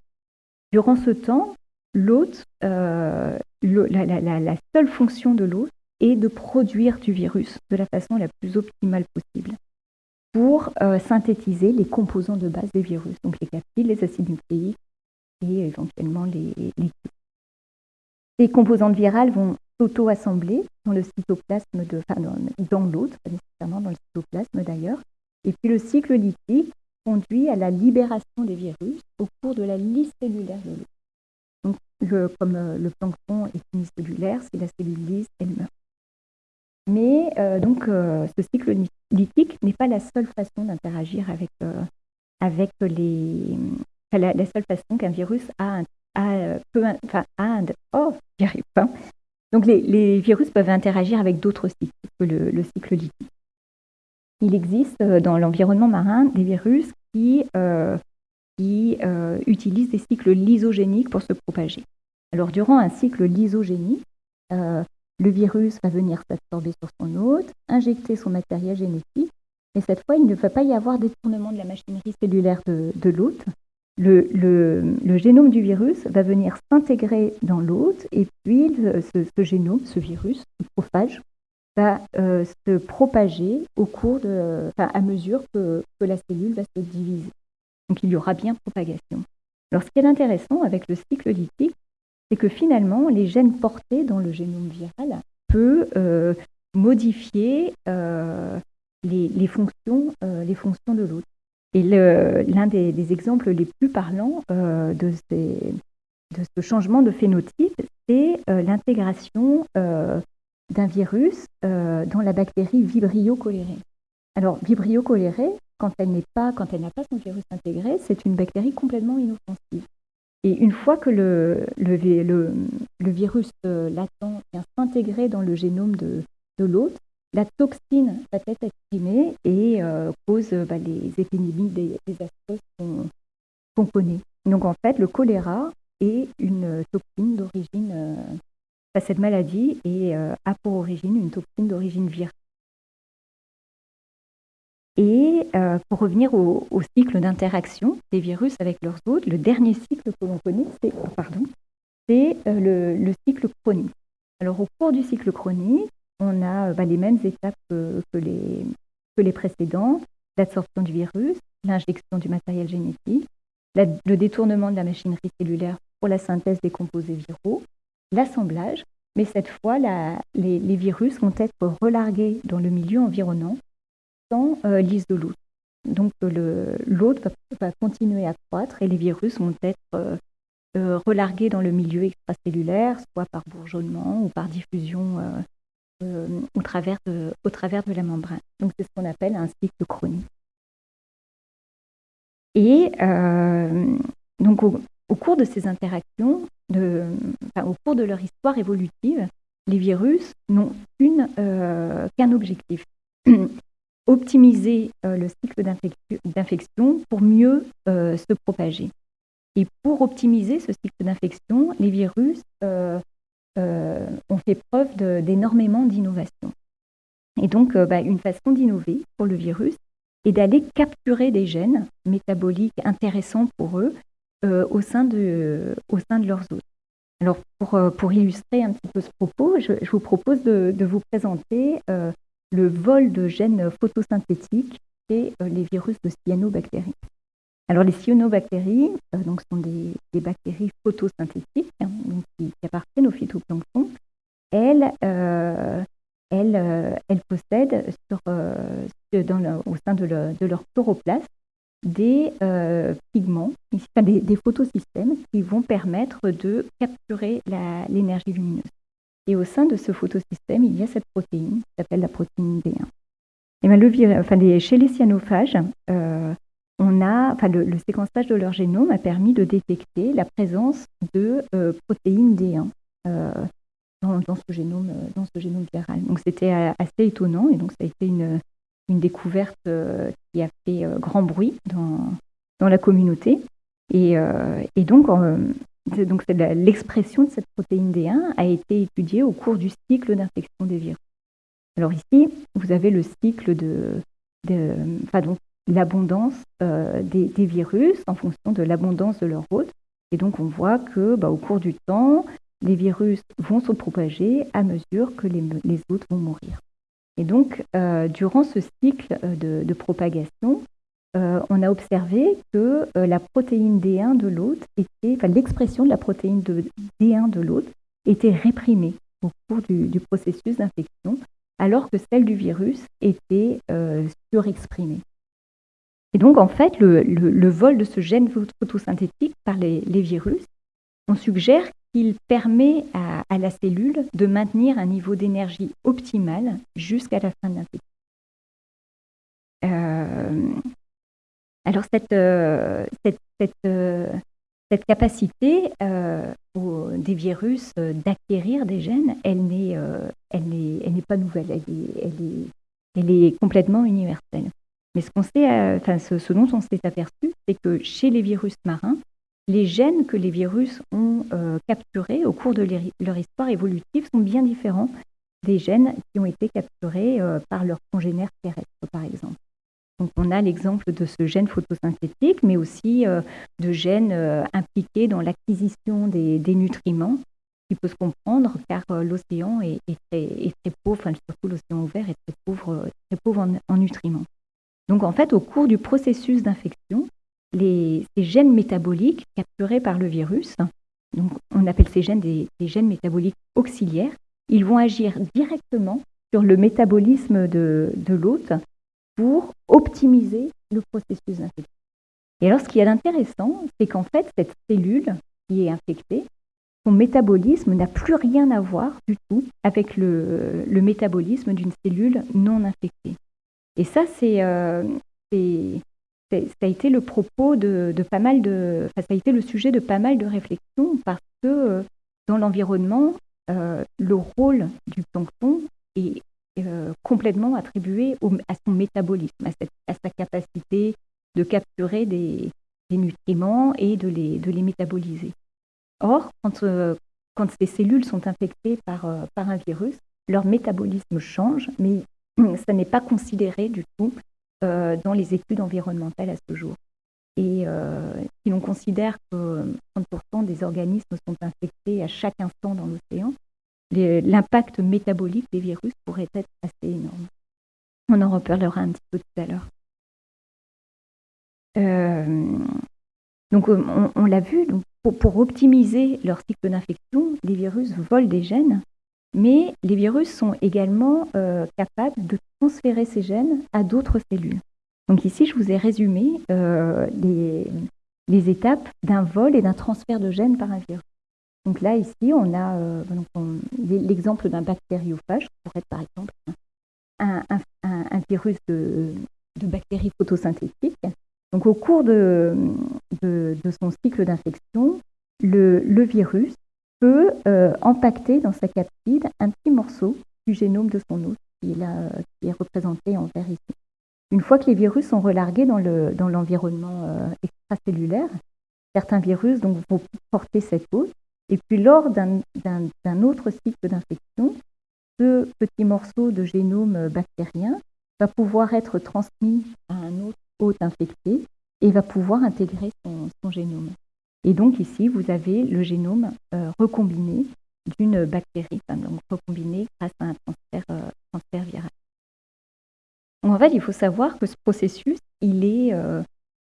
B: Durant ce temps, l'hôte, euh, la, seule fonction de l'hôte est de produire du virus de la façon la plus optimale possible pour euh, synthétiser les composants de base des virus, donc les capsides, les acides nucléiques et éventuellement les, les ces composantes virales vont s'auto-assembler dans le cytoplasme, de, enfin, dans, l'autre, pas nécessairement dans le cytoplasme d'ailleurs. Et puis le cycle lithique conduit à la libération des virus au cours de la lisse cellulaire de l'eau. Donc, comme euh, le plancton est unicellulaire, c'est la cellule lisse, elle meurt. Mais euh, donc, euh, ce cycle lithique n'est pas la seule façon d'interagir avec, avec les. la, seule façon qu'un virus a, a, peut, enfin, a, oh, j'y arrive pas. Donc les, virus peuvent interagir avec d'autres cycles que le, cycle lithique. Il existe euh, dans l'environnement marin des virus qui, euh, qui euh, utilisent des cycles lysogéniques pour se propager. Alors durant un cycle lysogénique, le virus va venir s'absorber sur son hôte, injecter son matériel génétique, et cette fois, il ne va pas y avoir détournement de la machinerie cellulaire de, l'hôte, le, génome du virus va venir s'intégrer dans l'hôte et puis ce, génome, ce virus, ce prophage, va euh, se propager au cours à mesure que, la cellule va se diviser. Donc il y aura bien propagation. Alors ce qui est intéressant avec le cycle lithique, c'est que finalement les gènes portés dans le génome viral peuvent euh, modifier euh, les, fonctions, les fonctions de l'hôte. Et l'un des, exemples les plus parlants euh, de, ce changement de phénotype, c'est euh, l'intégration euh, d'un virus dans la bactérie Vibrio cholerae. Alors, Vibrio cholerae, quand elle n'a pas son virus intégré, c'est une bactérie complètement inoffensive. Et une fois que le, le, le, virus euh, latent vient s'intégrer dans le génome de, de l'hôte, la toxine va être exprimée et euh, cause bah, les épidémies des, des qu'on connaît. Donc en fait, le choléra est une toxine d'origine, euh, cette maladie euh, a pour origine une toxine d'origine virale. Et euh, pour revenir au, cycle d'interaction des virus avec leurs hôtes, le dernier cycle que l'on connaît, c'est pardon, c'est le, cycle chronique. Alors au cours du cycle chronique, on a bah, les mêmes étapes que, les, que les précédents, l'absorption du virus, l'injection du matériel génétique, le détournement de la machinerie cellulaire pour la synthèse des composés viraux, l'assemblage, mais cette fois, les, virus vont être relargués dans le milieu environnant sans euh, de l'hôte. Donc l'hôte va, continuer à croître et les virus vont être euh, euh, relargués dans le milieu extracellulaire, soit par bourgeonnement ou par diffusion au, travers de, la membrane. Donc c'est ce qu'on appelle un cycle chronique. Et donc au, cours de ces interactions, au cours de leur histoire évolutive, les virus n'ont euh, qu'un objectif, optimiser euh, le cycle d'infection pour mieux euh, se propager. Et pour optimiser ce cycle d'infection, les virus ont fait preuve d'énormément d'innovation. Et donc, bah, une façon d'innover pour le virus est d'aller capturer des gènes métaboliques intéressants pour eux euh, au, sein de, leurs hôtes. Alors, pour, euh, illustrer un petit peu ce propos, je, vous propose de, vous présenter euh, le vol de gènes photosynthétiques et les virus de cyanobactéries. Alors, les cyanobactéries donc, sont des, des bactéries photosynthétiques hein, qui, appartiennent au phytoplancton. Elles, elles, elles possèdent dans au sein de, leur chloroplaste des euh, pigments, des, des, photosystèmes qui vont permettre de capturer l'énergie lumineuse. Et au sein de ce photosystème, il y a cette protéine qui s'appelle la protéine D1. Et enfin, chez les cyanophages, euh, on a, enfin, le, séquençage de leur génome a permis de détecter la présence de euh, protéines D1 dans, dans, ce génome, dans ce génome viral. Donc c'était assez étonnant et donc ça a été une, une découverte euh, qui a fait euh, grand bruit dans, dans la communauté. Euh, et donc, donc l'expression de cette protéine D1 a été étudiée au cours du cycle d'infection des virus. Alors ici, vous avez le cycle de, enfin donc l'abondance des, des, virus en fonction de l'abondance de leur hôte. Et donc on voit que bah, au cours du temps, les virus vont se propager à mesure que les, les hôtes vont mourir. Et donc, euh, durant ce cycle euh, de, propagation, euh, on a observé que la protéine D1 de l'hôte enfin l'expression de la protéine de D1 de l'hôte était réprimée au cours du, processus d'infection, alors que celle du virus était surexprimée. Et donc, en fait, le, vol de ce gène photosynthétique par les, virus, on suggère il permet à, la cellule de maintenir un niveau d'énergie optimal jusqu'à la fin de l'infection. Euh, alors cette, euh, euh, capacité des virus d'acquérir des gènes, elle n'est pas nouvelle, elle est, complètement universelle. Mais ce, sait, ce dont on s'est aperçu, c'est que chez les virus marins, les gènes que les virus ont euh, capturés au cours de leur histoire évolutive sont bien différents des gènes qui ont été capturés euh, par leurs congénères terrestres, par exemple. Donc, on a l'exemple de ce gène photosynthétique, mais aussi euh, de gènes impliqués dans l'acquisition des, nutriments, qui peut se comprendre car l'océan est, très, pauvre, enfin, surtout l'océan ouvert est très pauvre, en nutriments. Donc, en fait, au cours du processus d'infection, ces gènes métaboliques capturés par le virus, on appelle ces gènes des, gènes métaboliques auxiliaires, ils vont agir directement sur le métabolisme de l'hôte pour optimiser le processus d'infection. Et alors ce qui est intéressant, c'est qu'en fait, cette cellule qui est infectée, son métabolisme n'a plus rien à voir du tout avec le, métabolisme d'une cellule non infectée. Et ça, c'est euh, ça a été le propos de, pas mal de, ça a été le sujet de pas mal de réflexions parce que dans l'environnement, le rôle du plancton est complètement attribué à son métabolisme, à, sa capacité de capturer des, nutriments et de les, de les métaboliser. Or, quand, quand ces cellules sont infectées par, par un virus, leur métabolisme change, mais ça n'est pas considéré du tout euh, dans les études environnementales à ce jour. Et euh, si l'on considère que 30% des organismes sont infectés à chaque instant dans l'océan, l'impact métabolique des virus pourrait être assez énorme. On en reparlera un petit peu tout à l'heure. Euh, donc on, l'a vu, pour, pour, optimiser leur cycle d'infection, les virus volent des gènes mais les virus sont également euh, capables de transférer ces gènes à d'autres cellules. Donc ici, je vous ai résumé euh, les, étapes d'un vol et d'un transfert de gènes par un virus. Donc là, ici, on a euh, l'exemple d'un bactériophage, qui pourrait être par exemple un, virus de, bactéries photosynthétiques. Donc au cours de, son cycle d'infection, le, virus peut euh, empaqueter dans sa capside un petit morceau du génome de son hôte qui est, représenté en vert ici. Une fois que les virus sont relargués dans l'environnement euh, extracellulaire, certains virus donc, vont porter cette hôte, et puis lors d'un autre cycle d'infection, ce petit morceau de génome bactérien va pouvoir être transmis à un autre hôte infecté et va pouvoir intégrer son génome. Et donc ici, vous avez le génome euh, recombiné d'une bactérie, donc recombiné grâce à un transfert, euh, viral. en fait, il faut savoir que ce processus, il est, euh,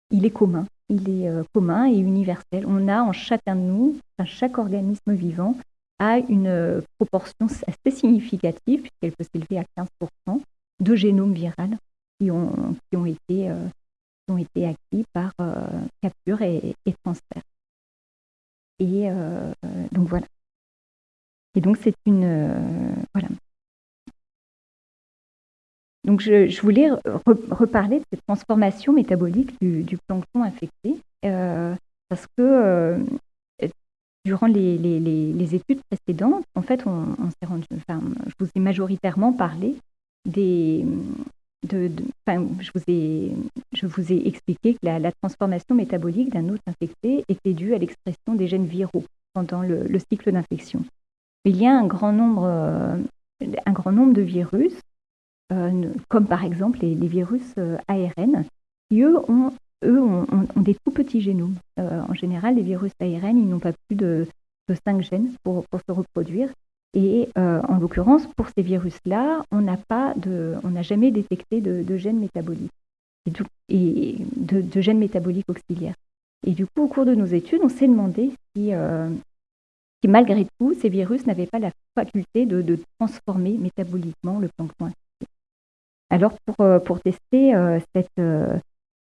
B: il est commun. Il est commun et universel. On a en chacun de nous, chaque organisme vivant a une proportion assez significative, puisqu'elle peut s'élever à 15%, de génome viral qui ont, qui ont, été, acquis par capture et transfert. Et euh, donc voilà. Et donc c'est une euh, voilà. Donc je, voulais reparler de cette transformation métabolique du, plancton infecté euh, parce que durant les, études précédentes, en fait, on, s'est rendu, enfin, je vous ai majoritairement parlé des, de, je, vous ai, je vous ai expliqué que la, transformation métabolique d'un hôte infecté était due à l'expression des gènes viraux pendant le, cycle d'infection. Il y a un grand nombre, euh, un grand nombre de virus, euh, comme par exemple les, virus euh, ARN, qui eux ont, des tout petits génomes. en général, les virus ARN, ils n'ont pas plus de, de 5 gènes pour, se reproduire. Et euh, en l'occurrence, pour ces virus-là, on n'a pas de, on n'a jamais détecté de, gènes métaboliques et, de, gènes métaboliques auxiliaires. Et du coup, au cours de nos études, on s'est demandé si, euh, si, malgré tout, ces virus n'avaient pas la faculté de, transformer métaboliquement le plancton. Alors, pour, euh, pour tester cette,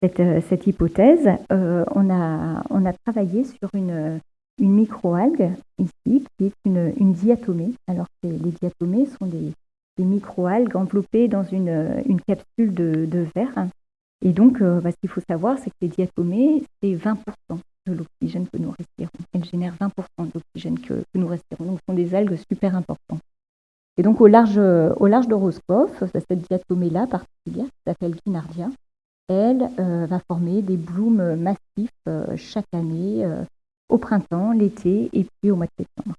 B: cette, cette, hypothèse, on, a, on a travaillé sur une, une microalgue ici, qui est une, une diatomée. Alors, les diatomées sont des, des microalgues enveloppées dans une, une capsule de, de, verre. Et donc, euh, bah, ce qu'il faut savoir, c'est que les diatomées, c'est 20% de l'oxygène que nous respirons. Elles génèrent 20% de l'oxygène que, que, nous respirons. Donc, ce sont des algues super importantes. Et donc, au large, au large de cette diatomée-là particulière, qui s'appelle Guinardia, elle euh, va former des blooms massifs euh, chaque année au printemps, l'été et puis au mois de septembre.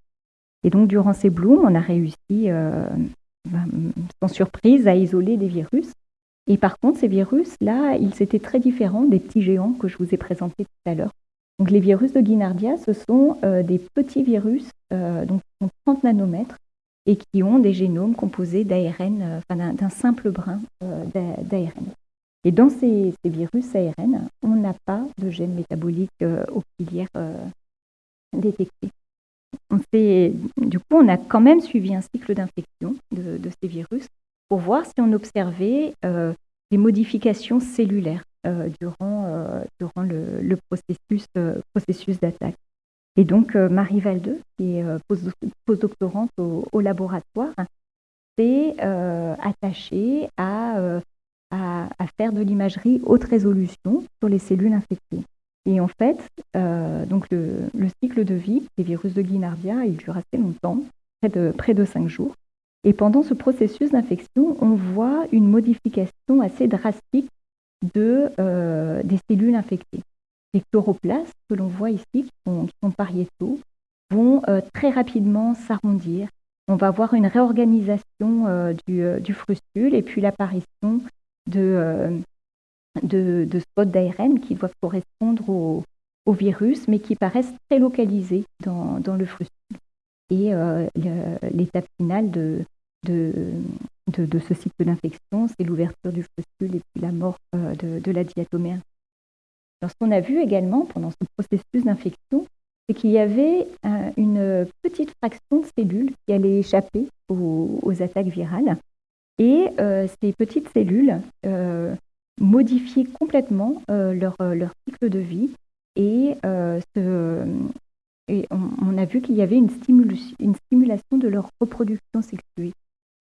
B: Et donc, durant ces blooms, on a réussi, euh, ben, sans surprise, à isoler des virus. Et par contre, ces virus-là, ils étaient très différents des petits géants que je vous ai présentés tout à l'heure. Donc, les virus de Guinardia, ce sont euh, des petits virus, euh, donc qui 30 nanomètres, et qui ont des génomes composés d'ARN, enfin, d'un simple brin d'ARN. Et dans ces, virus ARN, on n'a pas de gènes métaboliques auxiliaires détectés. du coup, on a quand même suivi un cycle d'infection de, ces virus pour voir si on observait euh, des modifications cellulaires euh, durant, euh, le, processus d'attaque. Et donc, Marie Valdeux, qui est postdoctorante au, laboratoire, s'est attachée à, faire de l'imagerie haute résolution sur les cellules infectées. Et en fait, donc le, cycle de vie des virus de Guinardia, il dure assez longtemps, près de, près de 5 jours. Et pendant ce processus d'infection, on voit une modification assez drastique de, des cellules infectées. Les chloroplastes que l'on voit ici, qui sont, pariétaux, vont très rapidement s'arrondir, on va avoir une réorganisation euh, euh, du, frustule et puis l'apparition de, euh, de, spots d'ARN qui doivent correspondre au, virus, mais qui paraissent très localisés dans, le frustule. Et l'étape finale de, de, ce cycle d'infection, c'est l'ouverture du frustule et puis la mort de, la diatomère. Ce qu'on a vu également pendant ce processus d'infection, c'est qu'il y avait euh, une petite fraction de cellules qui allaient échapper aux, attaques virales. Et euh, ces petites cellules euh, modifiaient complètement leur, cycle de vie. Et, on, a vu qu'il y avait une, stimulation de leur reproduction sexuée.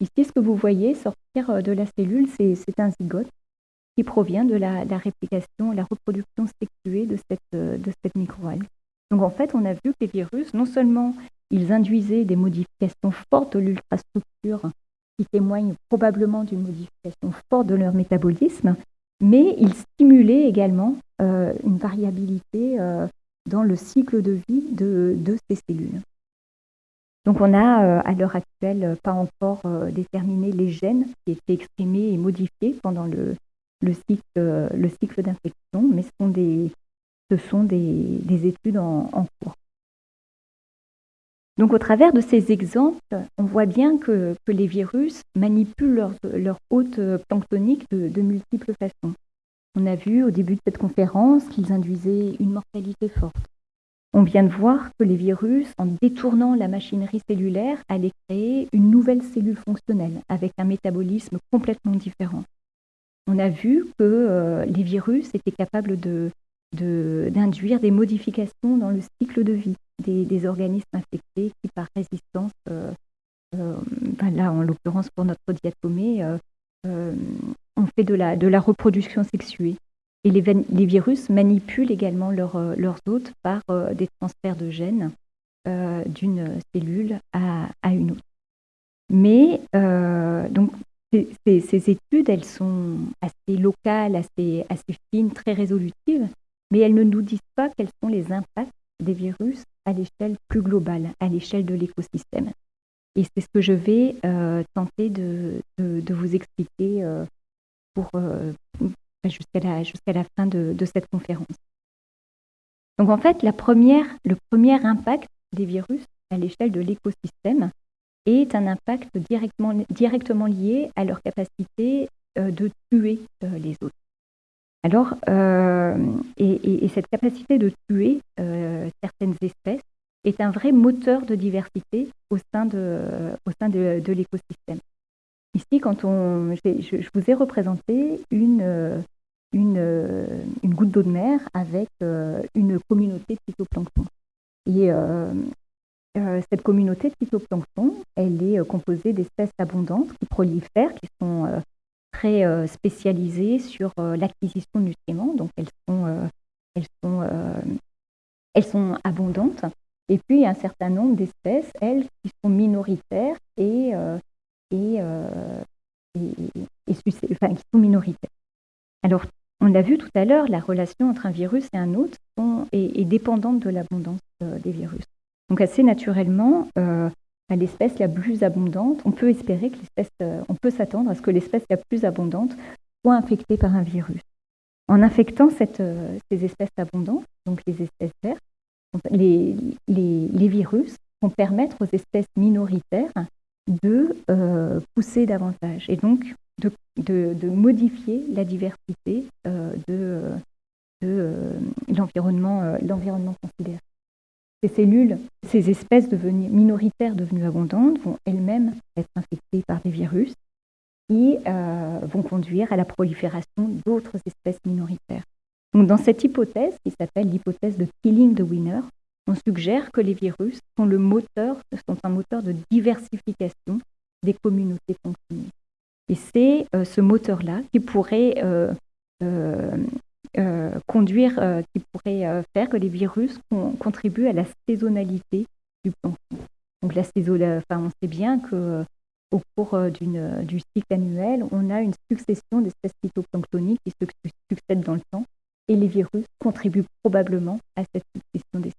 B: Ici, ce que vous voyez sortir de la cellule, c'est un zygote qui provient de la, réplication, la reproduction sexuée de cette, de cette microalgue. Donc en fait, on a vu que les virus, non seulement ils induisaient des modifications fortes de l'ultrastructure qui témoignent probablement d'une modification forte de leur métabolisme, mais ils stimulaient également euh, une variabilité euh, dans le cycle de vie de, ces cellules. Donc on n'a euh, à l'heure actuelle pas encore déterminé les gènes qui étaient exprimés et modifiés pendant le, cycle, le cycle d'infection, mais ce sont des, ce sont des, études en, cours. Donc au travers de ces exemples, on voit bien que, les virus manipulent leur, leur hôte planctonique de, multiples façons. On a vu au début de cette conférence qu'ils induisaient une mortalité forte. On vient de voir que les virus, en détournant la machinerie cellulaire, allaient créer une nouvelle cellule fonctionnelle avec un métabolisme complètement différent. On a vu que euh, les virus étaient capables d'induire des modifications dans le cycle de vie des, organismes infectés qui, par résistance, euh, euh, là en l'occurrence pour notre diatomée, ont fait de la, reproduction sexuée. Et les, les virus manipulent également leurs hôtes par des transferts de gènes d'une cellule à, à, une autre. Mais donc ces, études, elles sont assez locales, assez, fines, très résolutives, mais elles ne nous disent pas quels sont les impacts des virus à l'échelle plus globale, à l'échelle de l'écosystème. Et c'est ce que je vais euh, tenter de, vous expliquer euh, euh, jusqu'à la, fin de, cette conférence. Donc en fait, le premier impact des virus à l'échelle de l'écosystème est un impact directement, directement lié à leur capacité de tuer les autres. Alors, euh, et, cette capacité de tuer euh, certaines espèces est un vrai moteur de diversité au sein de, au sein de, l'écosystème. Ici, quand on, je, vous ai représenté une, une, une goutte d'eau de mer avec euh, une communauté de phytoplancton. Et cette communauté de phytoplancton, elle est composée d'espèces abondantes qui prolifèrent, qui sont très euh, spécialisées sur euh, l'acquisition de nutriments, donc elles sont, euh, elles sont, elles sont abondantes. Et puis, il y a un certain nombre d'espèces, elles, qui sont minoritaires et, et, enfin, qui sont minoritaires. Alors, on l'a vu tout à l'heure, la relation entre un virus et un autre est, dépendante de l'abondance des virus. Donc, assez naturellement, l'espèce la plus abondante, on peut espérer que l'espèce, euh, on peut s'attendre à ce que l'espèce la plus abondante soit infectée par un virus. En infectant euh, ces espèces abondantes, donc les espèces vertes, les, virus vont permettre aux espèces minoritaires de euh, pousser davantage et donc de, modifier la diversité de l'environnement considéré. Ces cellules, ces espèces devenues minoritaires devenues abondantes vont elles-mêmes être infectées par des virus qui euh, vont conduire à la prolifération d'autres espèces minoritaires. Donc, dans cette hypothèse, qui s'appelle l'hypothèse de killing the winner, on suggère que les virus sont le moteur, sont un moteur de diversification des communautés fonctionnelles. Et c'est ce moteur-là qui pourrait conduire, qui pourrait faire que les virus contribuent à la saisonnalité du plancton. Donc la enfin, on sait bien que au cours du cycle annuel, on a une succession d'espèces phytoplanctoniques qui se succèdent dans le temps et les virus contribuent probablement à cette succession d'espèces.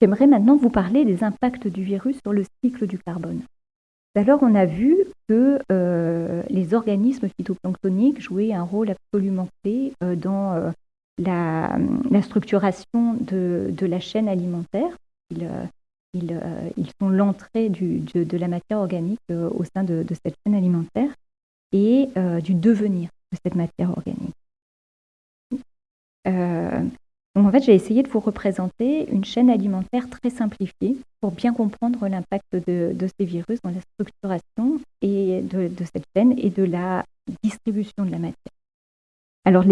B: J'aimerais maintenant vous parler des impacts du virus sur le cycle du carbone. Alors, on a vu que euh, les organismes phytoplanctoniques jouaient un rôle absolument clé euh, dans euh, la, structuration de, la chaîne alimentaire. Ils, sont l'entrée de, la matière organique au sein de, cette chaîne alimentaire et du devenir de cette matière organique. Donc en fait, j'ai essayé de vous représenter une chaîne alimentaire très simplifiée pour bien comprendre l'impact de, ces virus dans la structuration et de, cette chaîne et de la distribution de la matière. Alors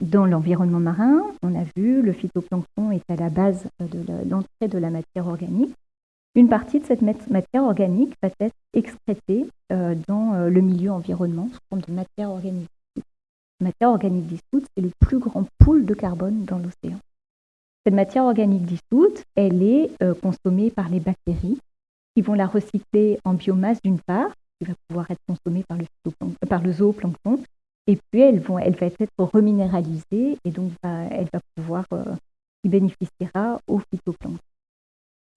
B: dans l'environnement marin, on a vu le phytoplancton est à la base de l'entrée de la matière organique. Une partie de cette matière organique va être excrétée euh, dans euh, le milieu environnement sous forme de matière organique matière organique dissoute, c'est le plus grand pool de carbone dans l'océan. Cette matière organique dissoute, elle est euh, consommée par les bactéries qui vont la recycler en biomasse d'une part, qui va pouvoir être consommée par le, par le zooplancton, et puis elle, va être reminéralisée et donc elle va pouvoir, euh, bénéficiera au phytoplancton.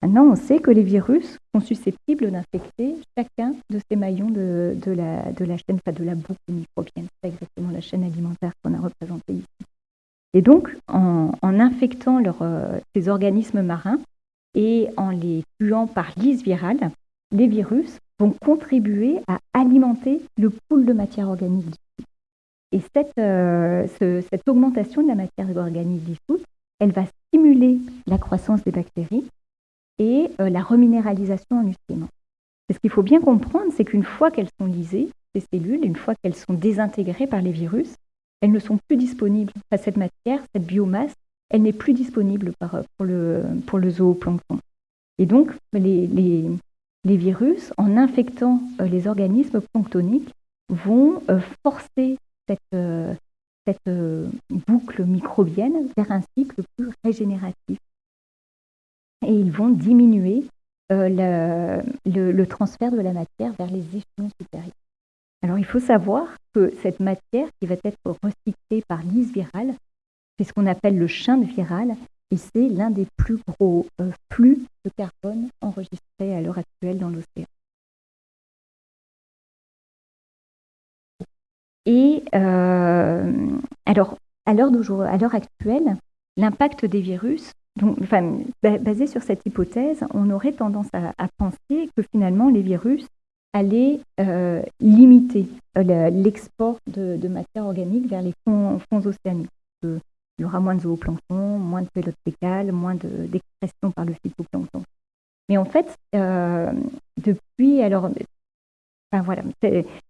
B: Maintenant, on sait que les virus sont susceptibles d'infecter chacun de ces maillons de, la, de la chaîne, enfin de la boucle microbienne. C'est exactement la chaîne alimentaire qu'on a représentée ici. Et donc, en, infectant euh, ces organismes marins et en les tuant par lise virale, les virus vont contribuer à alimenter le pool de matière organique dissoute. Et cette, euh, cette augmentation de la matière organique dissoute, elle va stimuler la croissance des bactéries et euh, la reminéralisation en nutriments. Ce qu'il faut bien comprendre, c'est qu'une fois qu'elles sont lisées, ces cellules, une fois qu'elles sont désintégrées par les virus, elles ne sont plus disponibles. cette matière, cette biomasse, elle n'est plus disponible euh, pour, le, pour le zooplancton. Et donc, les, les, virus, en infectant euh, les organismes planctoniques, vont forcer cette, cette boucle microbienne vers un cycle plus régénératif et ils vont diminuer euh, le, transfert de la matière vers les échelons supérieurs. Alors il faut savoir que cette matière qui va être recyclée par lise virale, c'est ce qu'on appelle le de viral, et c'est l'un des plus gros euh, flux de carbone enregistrés à l'heure actuelle dans l'océan. Et euh, alors, à l'heure actuelle, l'impact des virus donc, basé sur cette hypothèse, on aurait tendance à, penser que finalement les virus allaient euh, limiter euh, l'export de, matière organique vers les fonds, océaniques. il y aura moins de zooplancton, moins de pelote fécale, moins d'expression par le phytoplancton. Mais en fait, euh, depuis, alors,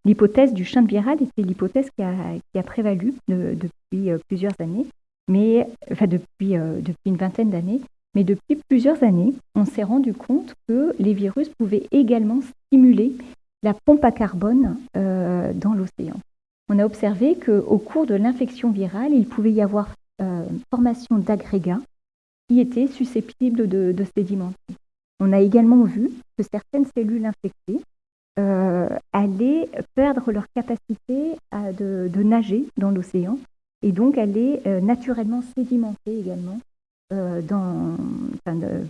B: l'hypothèse du de viral était l'hypothèse qui a, prévalu depuis plusieurs années mais enfin depuis, euh, depuis une vingtaine d'années. Mais depuis plusieurs années, on s'est rendu compte que les virus pouvaient également stimuler la pompe à carbone euh, dans l'océan. On a observé qu'au cours de l'infection virale, il pouvait y avoir euh, formation d'agrégats qui étaient susceptibles de, sédimenter. On a également vu que certaines cellules infectées allaient perdre leur capacité de nager dans l'océan et donc elle est euh, naturellement sédimentée également euh,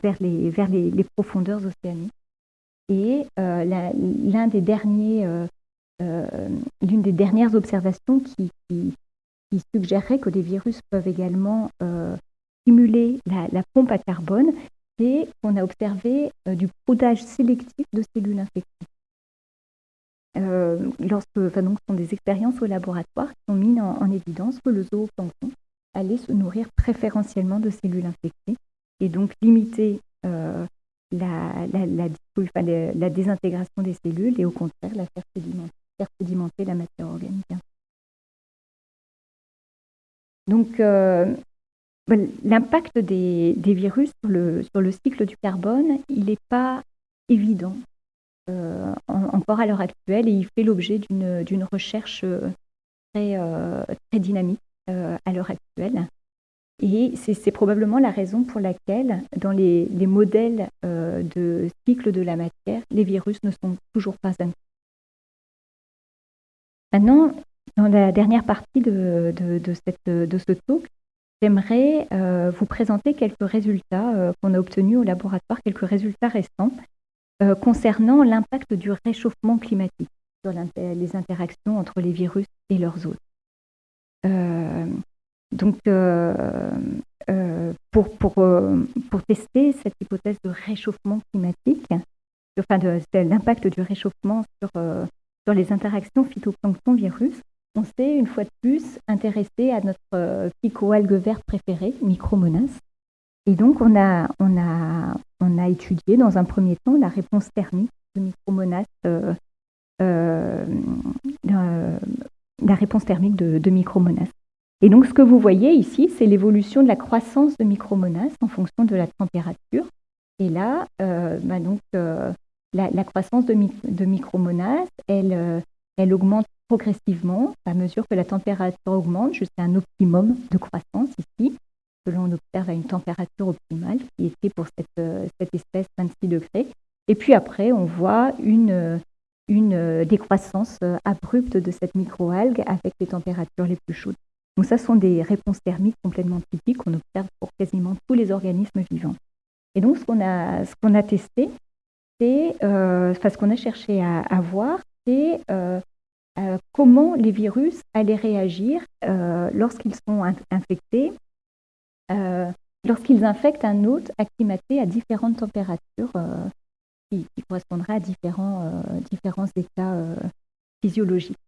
B: vers, les, profondeurs océaniques. Et euh, l'une des dernières observations qui, qui, suggérerait que les virus peuvent également stimuler la, la, pompe à carbone, c'est qu'on a observé du prodage sélectif de cellules infectées. Euh, lorsque, donc, ce sont des expériences au laboratoire qui ont mis en, évidence que le zooplancton allait se nourrir préférentiellement de cellules infectées et donc limiter euh, la, désintégration des cellules et au contraire la faire sédimenter, la matière organique. Donc, euh, l'impact des, des, virus sur le, sur le cycle du carbone, il n'est pas évident encore à l'heure actuelle et il fait l'objet d'une recherche très, très dynamique à l'heure actuelle. Et c'est probablement la raison pour laquelle, dans les, modèles de cycle de la matière, les virus ne sont toujours pas inclus. Maintenant, dans la dernière partie de, ce talk, j'aimerais euh, vous présenter quelques résultats euh, qu'on a obtenus au laboratoire, quelques résultats récents euh, concernant l'impact du réchauffement climatique sur les interactions entre les virus et leurs hôtes. donc, pour, pour, pour, tester cette hypothèse de réchauffement climatique, enfin de, l'impact du réchauffement sur, sur les interactions phytoplancton-virus, on s'est une fois de plus intéressé à notre euh, picoalgue vert préféré, Micromonas. Et donc, on a, on, a, on a étudié dans un premier temps la réponse thermique de Micromonas, euh, euh, la réponse thermique de, Micromonas. Et donc, ce que vous voyez ici, c'est l'évolution de la croissance de Micromonas en fonction de la température. Et là, bah donc, la, croissance de, de Micromonas, elle augmente progressivement à mesure que la température augmente jusqu'à un optimum de croissance ici, que l'on observe à une température optimale qui était pour cette, euh, cette espèce 26 degrés. Et puis après, on voit une, une décroissance euh, abrupte de cette microalgue avec les températures les plus chaudes. Donc ça sont des réponses thermiques complètement typiques qu'on observe pour quasiment tous les organismes vivants. Et donc ce qu'on a, a testé, c'est, euh, enfin, ce qu'on a cherché à, voir, c'est comment les virus allaient réagir lorsqu'ils sont infectés, euh, lorsqu'ils infectent un hôte acclimaté à différentes températures qui, correspondraient à différents, différents états physiologiques.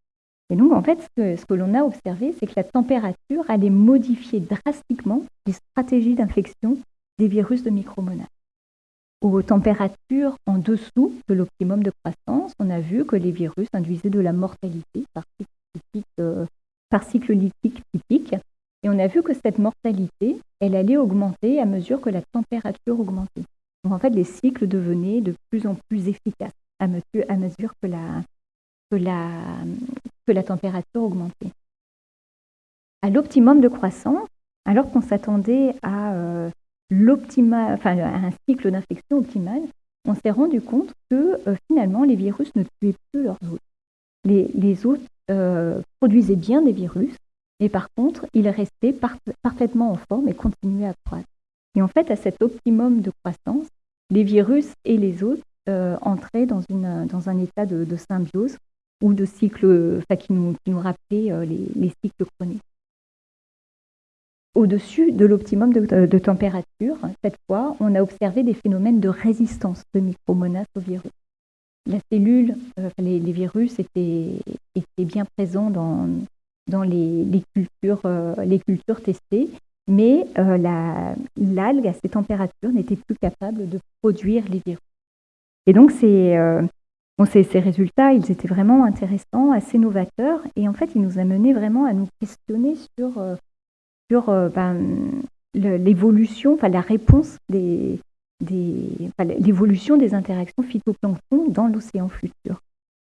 B: Et donc, en fait, ce que, l'on a observé, c'est que la température allait modifier drastiquement les stratégies d'infection des virus de micromonas aux températures en dessous de l'optimum de croissance, on a vu que les virus induisaient de la mortalité par cycle, euh, typique. Et on a vu que cette mortalité, elle allait augmenter à mesure que la température augmentait. Donc en fait, les cycles devenaient de plus en plus efficaces à mesure, à mesure que, la, que, la, que la température augmentait. À l'optimum de croissance, alors qu'on s'attendait à euh, enfin, un cycle d'infection optimal, on s'est rendu compte que euh, finalement les virus ne tuaient plus leurs hôtes. Les, les hôtes euh, produisaient bien des virus, mais par contre, ils restaient parfaitement en forme et continuaient à croître. Et en fait, à cet optimum de croissance, les virus et les hôtes euh, entraient dans, un état de, symbiose ou de cycle qui, nous, rappelait les, les cycles chroniques au-dessus de l'optimum de, température. Cette fois, on a observé des phénomènes de résistance de micromonas au virus. La cellule, euh, les, virus étaient, bien présents dans, les, cultures, euh, les cultures testées, mais euh, l'algue à ces températures n'était plus capable de produire les virus. Et donc, ces, ces, résultats, ils étaient vraiment intéressants, assez novateurs, et en fait, ils nous amenaient vraiment à nous questionner sur euh, ben, l'évolution, enfin la réponse des, l'évolution des interactions phytoplancton dans l'océan futur.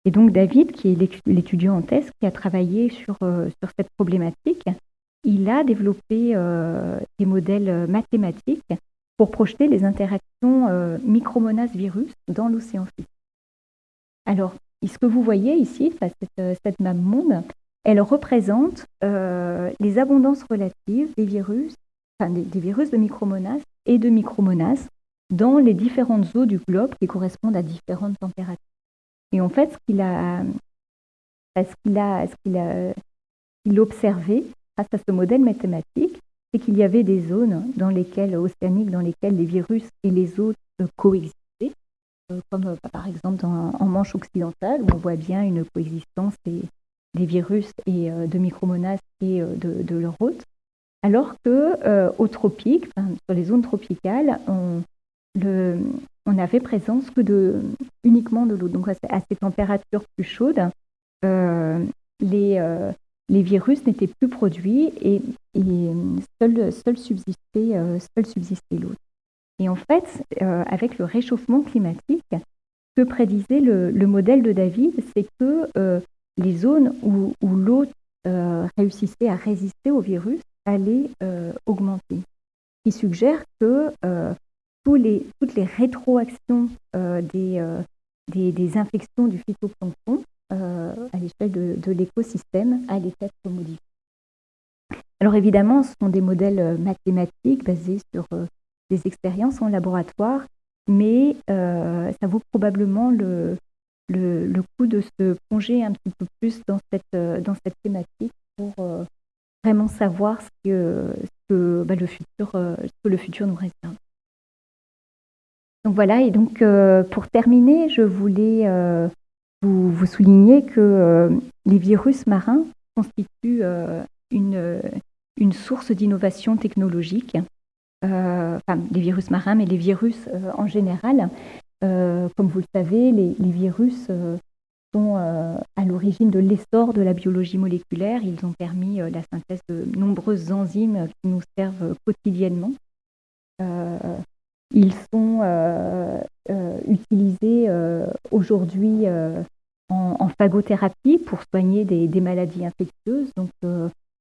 B: Et donc David, qui est l'étudiant en thèse, qui a travaillé sur, euh, sur cette problématique, il a développé euh, des modèles mathématiques pour projeter les interactions micromonas-virus dans l'océan futur. Alors, ce que vous voyez ici, cette, cette map monde, elle représente euh, les abondances relatives des virus, enfin des, virus de micromonas et de micromonas dans les différentes eaux du globe qui correspondent à différentes températures. Et en fait, ce qu'il a, ce qu'il a, ce qu'il a, il observé grâce à ce modèle mathématique, c'est qu'il y avait des zones dans lesquelles, océaniques dans lesquelles les virus et les eaux coexistaient, euh, comme euh, par exemple en Manche occidentale, où on voit bien une coexistence des virus et euh, de micromonas et euh, de, leur hôte, alors que euh, aux tropiques, sur les zones tropicales, on avait présence que de, uniquement de l'eau. Donc à, ces températures plus chaudes, les, les virus n'étaient plus produits et, et seul, seul subsistait, seul subsistait l'eau. Et en fait, avec le réchauffement climatique, que prédisait le, modèle de David, c'est que les zones où, l'eau réussissait à résister au virus allaient augmenter. Ce qui suggère que toutes les rétroactions des, des, infections du phytoplancton à l'échelle de, l'écosystème allaient être modifiées. Alors évidemment, ce sont des modèles euh, mathématiques basés sur euh, des expériences en laboratoire, mais euh, ça vaut probablement le, le, coup de se plonger un petit peu plus dans cette, dans cette thématique pour vraiment savoir ce que, que, bah, le, futur, que le futur nous réserve. Donc voilà, et donc pour terminer, je voulais vous, vous, souligner que les virus marins constituent une, source d'innovation technologique, euh, enfin les virus marins, mais les virus euh, en général. Euh, comme vous le savez, les, virus sont à l'origine de l'essor de la biologie moléculaire. Ils ont permis la synthèse de nombreuses enzymes qui nous servent quotidiennement. Ils sont utilisés aujourd'hui en, phagothérapie pour soigner des, maladies infectieuses. Donc,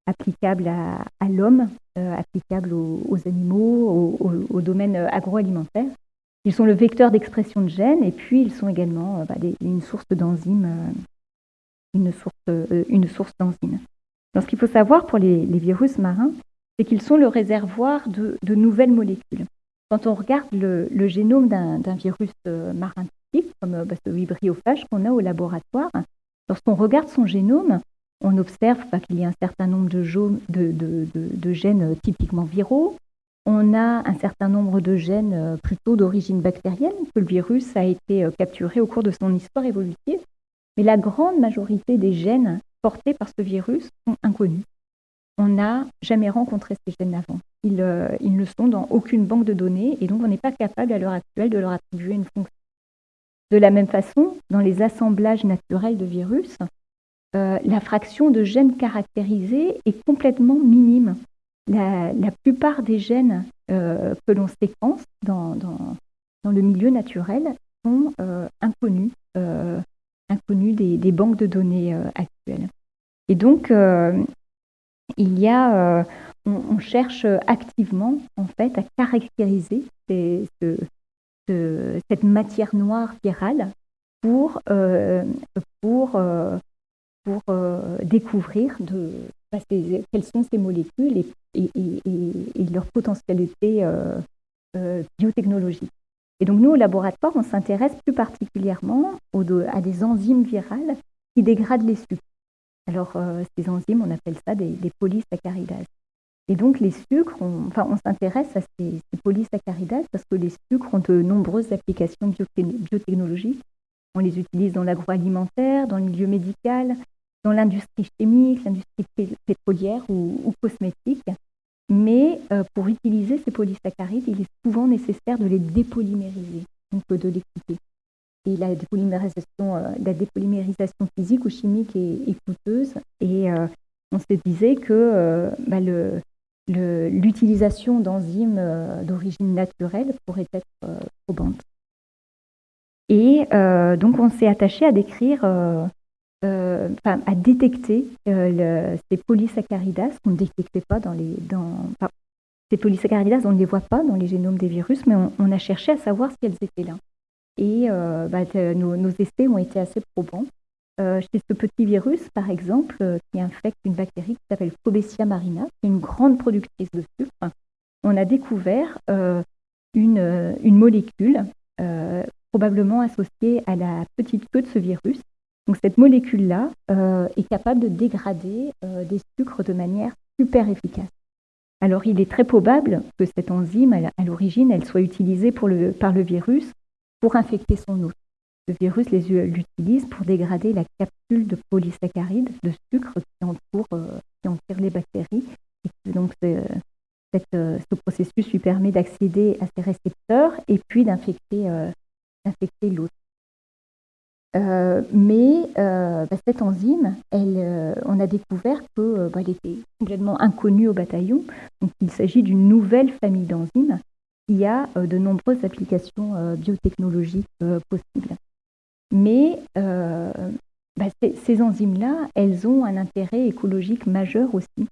B: applicable à, l'homme, euh, applicable aux, animaux, au, domaine agroalimentaire. Ils sont le vecteur d'expression de gènes et puis ils sont également euh, bah, une source d'enzymes, euh, une source d'enzymes. ce qu'il faut savoir pour les, virus marins, c'est qu'ils sont le réservoir de, nouvelles molécules. Quand on regarde le, génome d'un virus marin typique, comme bah, ce vibriophage qu'on a au laboratoire, lorsqu'on regarde son génome, on observe qu'il y a un certain nombre de, gènes typiquement viraux. On a un certain nombre de gènes euh, plutôt d'origine bactérienne, que le virus a été euh, capturé au cours de son histoire évolutive. Mais la grande majorité des gènes portés par ce virus sont inconnus. On n'a jamais rencontré ces gènes avant. Ils, euh, ils, ne sont dans aucune banque de données et donc on n'est pas capable à l'heure actuelle de leur attribuer une fonction. De la même façon, dans les assemblages naturels de virus, euh, la fraction de gènes caractérisés est complètement minime. La, plupart des gènes euh, que l'on séquence dans, le milieu naturel sont inconnus, inconnus des, banques de données actuelles. Et donc, il y a, on, cherche activement en fait à caractériser cette matière noire virale pour, pour pour euh, découvrir de, bah, quelles sont ces molécules et, leur potentialité euh, euh, biotechnologique. Et donc nous, au laboratoire, on s'intéresse plus particulièrement à des enzymes virales qui dégradent les sucres. Alors ces enzymes, on appelle ça des, polysaccharidases. Et donc les sucres, on, enfin, on s'intéresse à ces, polysaccharidases parce que les sucres ont de nombreuses applications biotechnologiques. On les utilise dans l'agroalimentaire, dans le milieu médical, dans l'industrie chimique, l'industrie pétrolière ou, cosmétique. Mais euh, pour utiliser ces polysaccharides, il est souvent nécessaire de les dépolymériser, donc de les couper. Et la dépolymérisation, euh, la dépolymérisation physique ou chimique est, coûteuse. Et euh, on se disait que bah, l'utilisation d'enzymes d'origine naturelle pourrait être probante. Et donc on s'est attaché à décrire euh, à détecter euh, ces polysaccharidas qu'on ne détectait pas dans les... Dans, ces polysaccharidas, on ne les voit pas dans les génomes des virus, mais on, a cherché à savoir si elles étaient là. Et euh, bah, nos, essais ont été assez probants. Chez ce petit virus, par exemple, qui infecte une bactérie qui s'appelle Cobesia marina, qui est une grande productrice de sucre, on a découvert une, une, molécule probablement associée à la petite queue de ce virus, donc cette molécule-là euh, est capable de dégrader euh, des sucres de manière super efficace. Alors il est très probable que cette enzyme, à l'origine, elle soit utilisée par le virus pour infecter son hôte. Le virus l'utilise pour dégrader la capsule de polysaccharides, de sucre qui entoure, euh, qui les bactéries. Donc ce processus lui permet d'accéder à ces récepteurs et puis d'infecter. Euh, mais euh, bah, cette enzyme, euh, on a découvert qu'elle bah, était complètement inconnue au bataillon. Donc, il s'agit d'une nouvelle famille d'enzymes qui a de nombreuses applications biotechnologiques possibles. Mais bah, ces, enzymes-là, elles ont un intérêt écologique majeur aussi,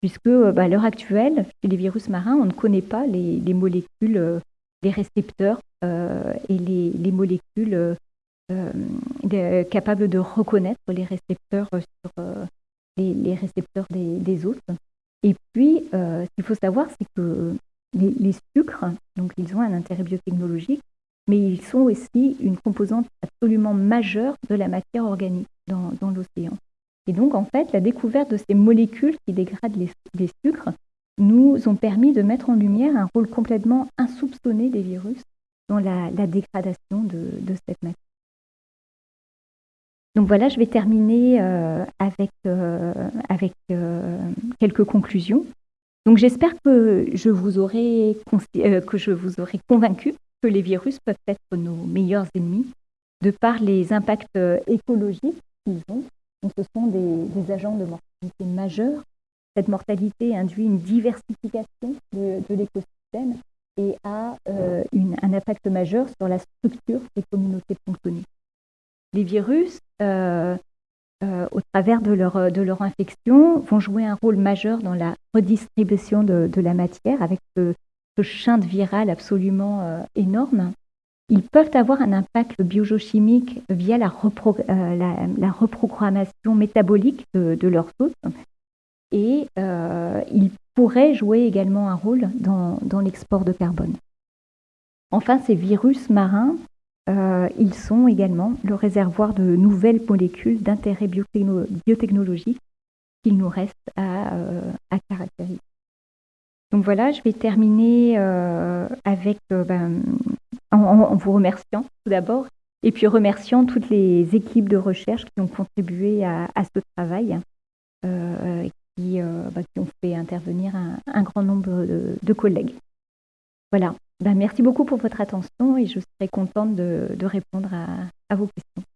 B: puisque bah, à l'heure actuelle, chez les virus marins, on ne connaît pas les, molécules, les récepteurs et les, molécules capables de reconnaître les récepteurs sur les, récepteurs des, des autres. Et puis, ce qu'il faut savoir, c'est que les, sucres, donc ils ont un intérêt biotechnologique, mais ils sont aussi une composante absolument majeure de la matière organique dans, l'océan. Et donc, en fait, la découverte de ces molécules qui dégradent les, sucres nous ont permis de mettre en lumière un rôle complètement insoupçonné des virus dans la, dégradation de, cette matière. Donc voilà, je vais terminer euh, avec, euh, avec euh, quelques conclusions. Donc j'espère que je vous aurai que je vous aurai convaincu que les virus peuvent être nos meilleurs ennemis de par les impacts euh, écologiques qu'ils ont. Ce sont des, agents de mortalité majeurs. Cette mortalité induit une diversification de, l'écosystème et a euh, un impact majeur sur la structure des communautés planctoniques. Les virus euh, au travers de leur, de leur infection, vont jouer un rôle majeur dans la redistribution de, la matière avec ce, ce viral absolument euh, énorme. Ils peuvent avoir un impact biochimique via la, euh, reprogrammation métabolique de, de leurs hôtes et ils pourraient jouer également un rôle dans, l'export de carbone. Enfin, ces virus marins euh, ils sont également le réservoir de nouvelles molécules d'intérêt biotechnologique qu'il nous reste à, euh, caractériser. Donc voilà, je vais terminer euh, avec, ben, en, vous remerciant tout d'abord, et puis remerciant toutes les équipes de recherche qui ont contribué à, ce travail, qui, bah, qui, ont fait intervenir un, grand nombre de collègues. Voilà. Ben, merci beaucoup pour votre attention et je serai contente de, répondre à vos questions.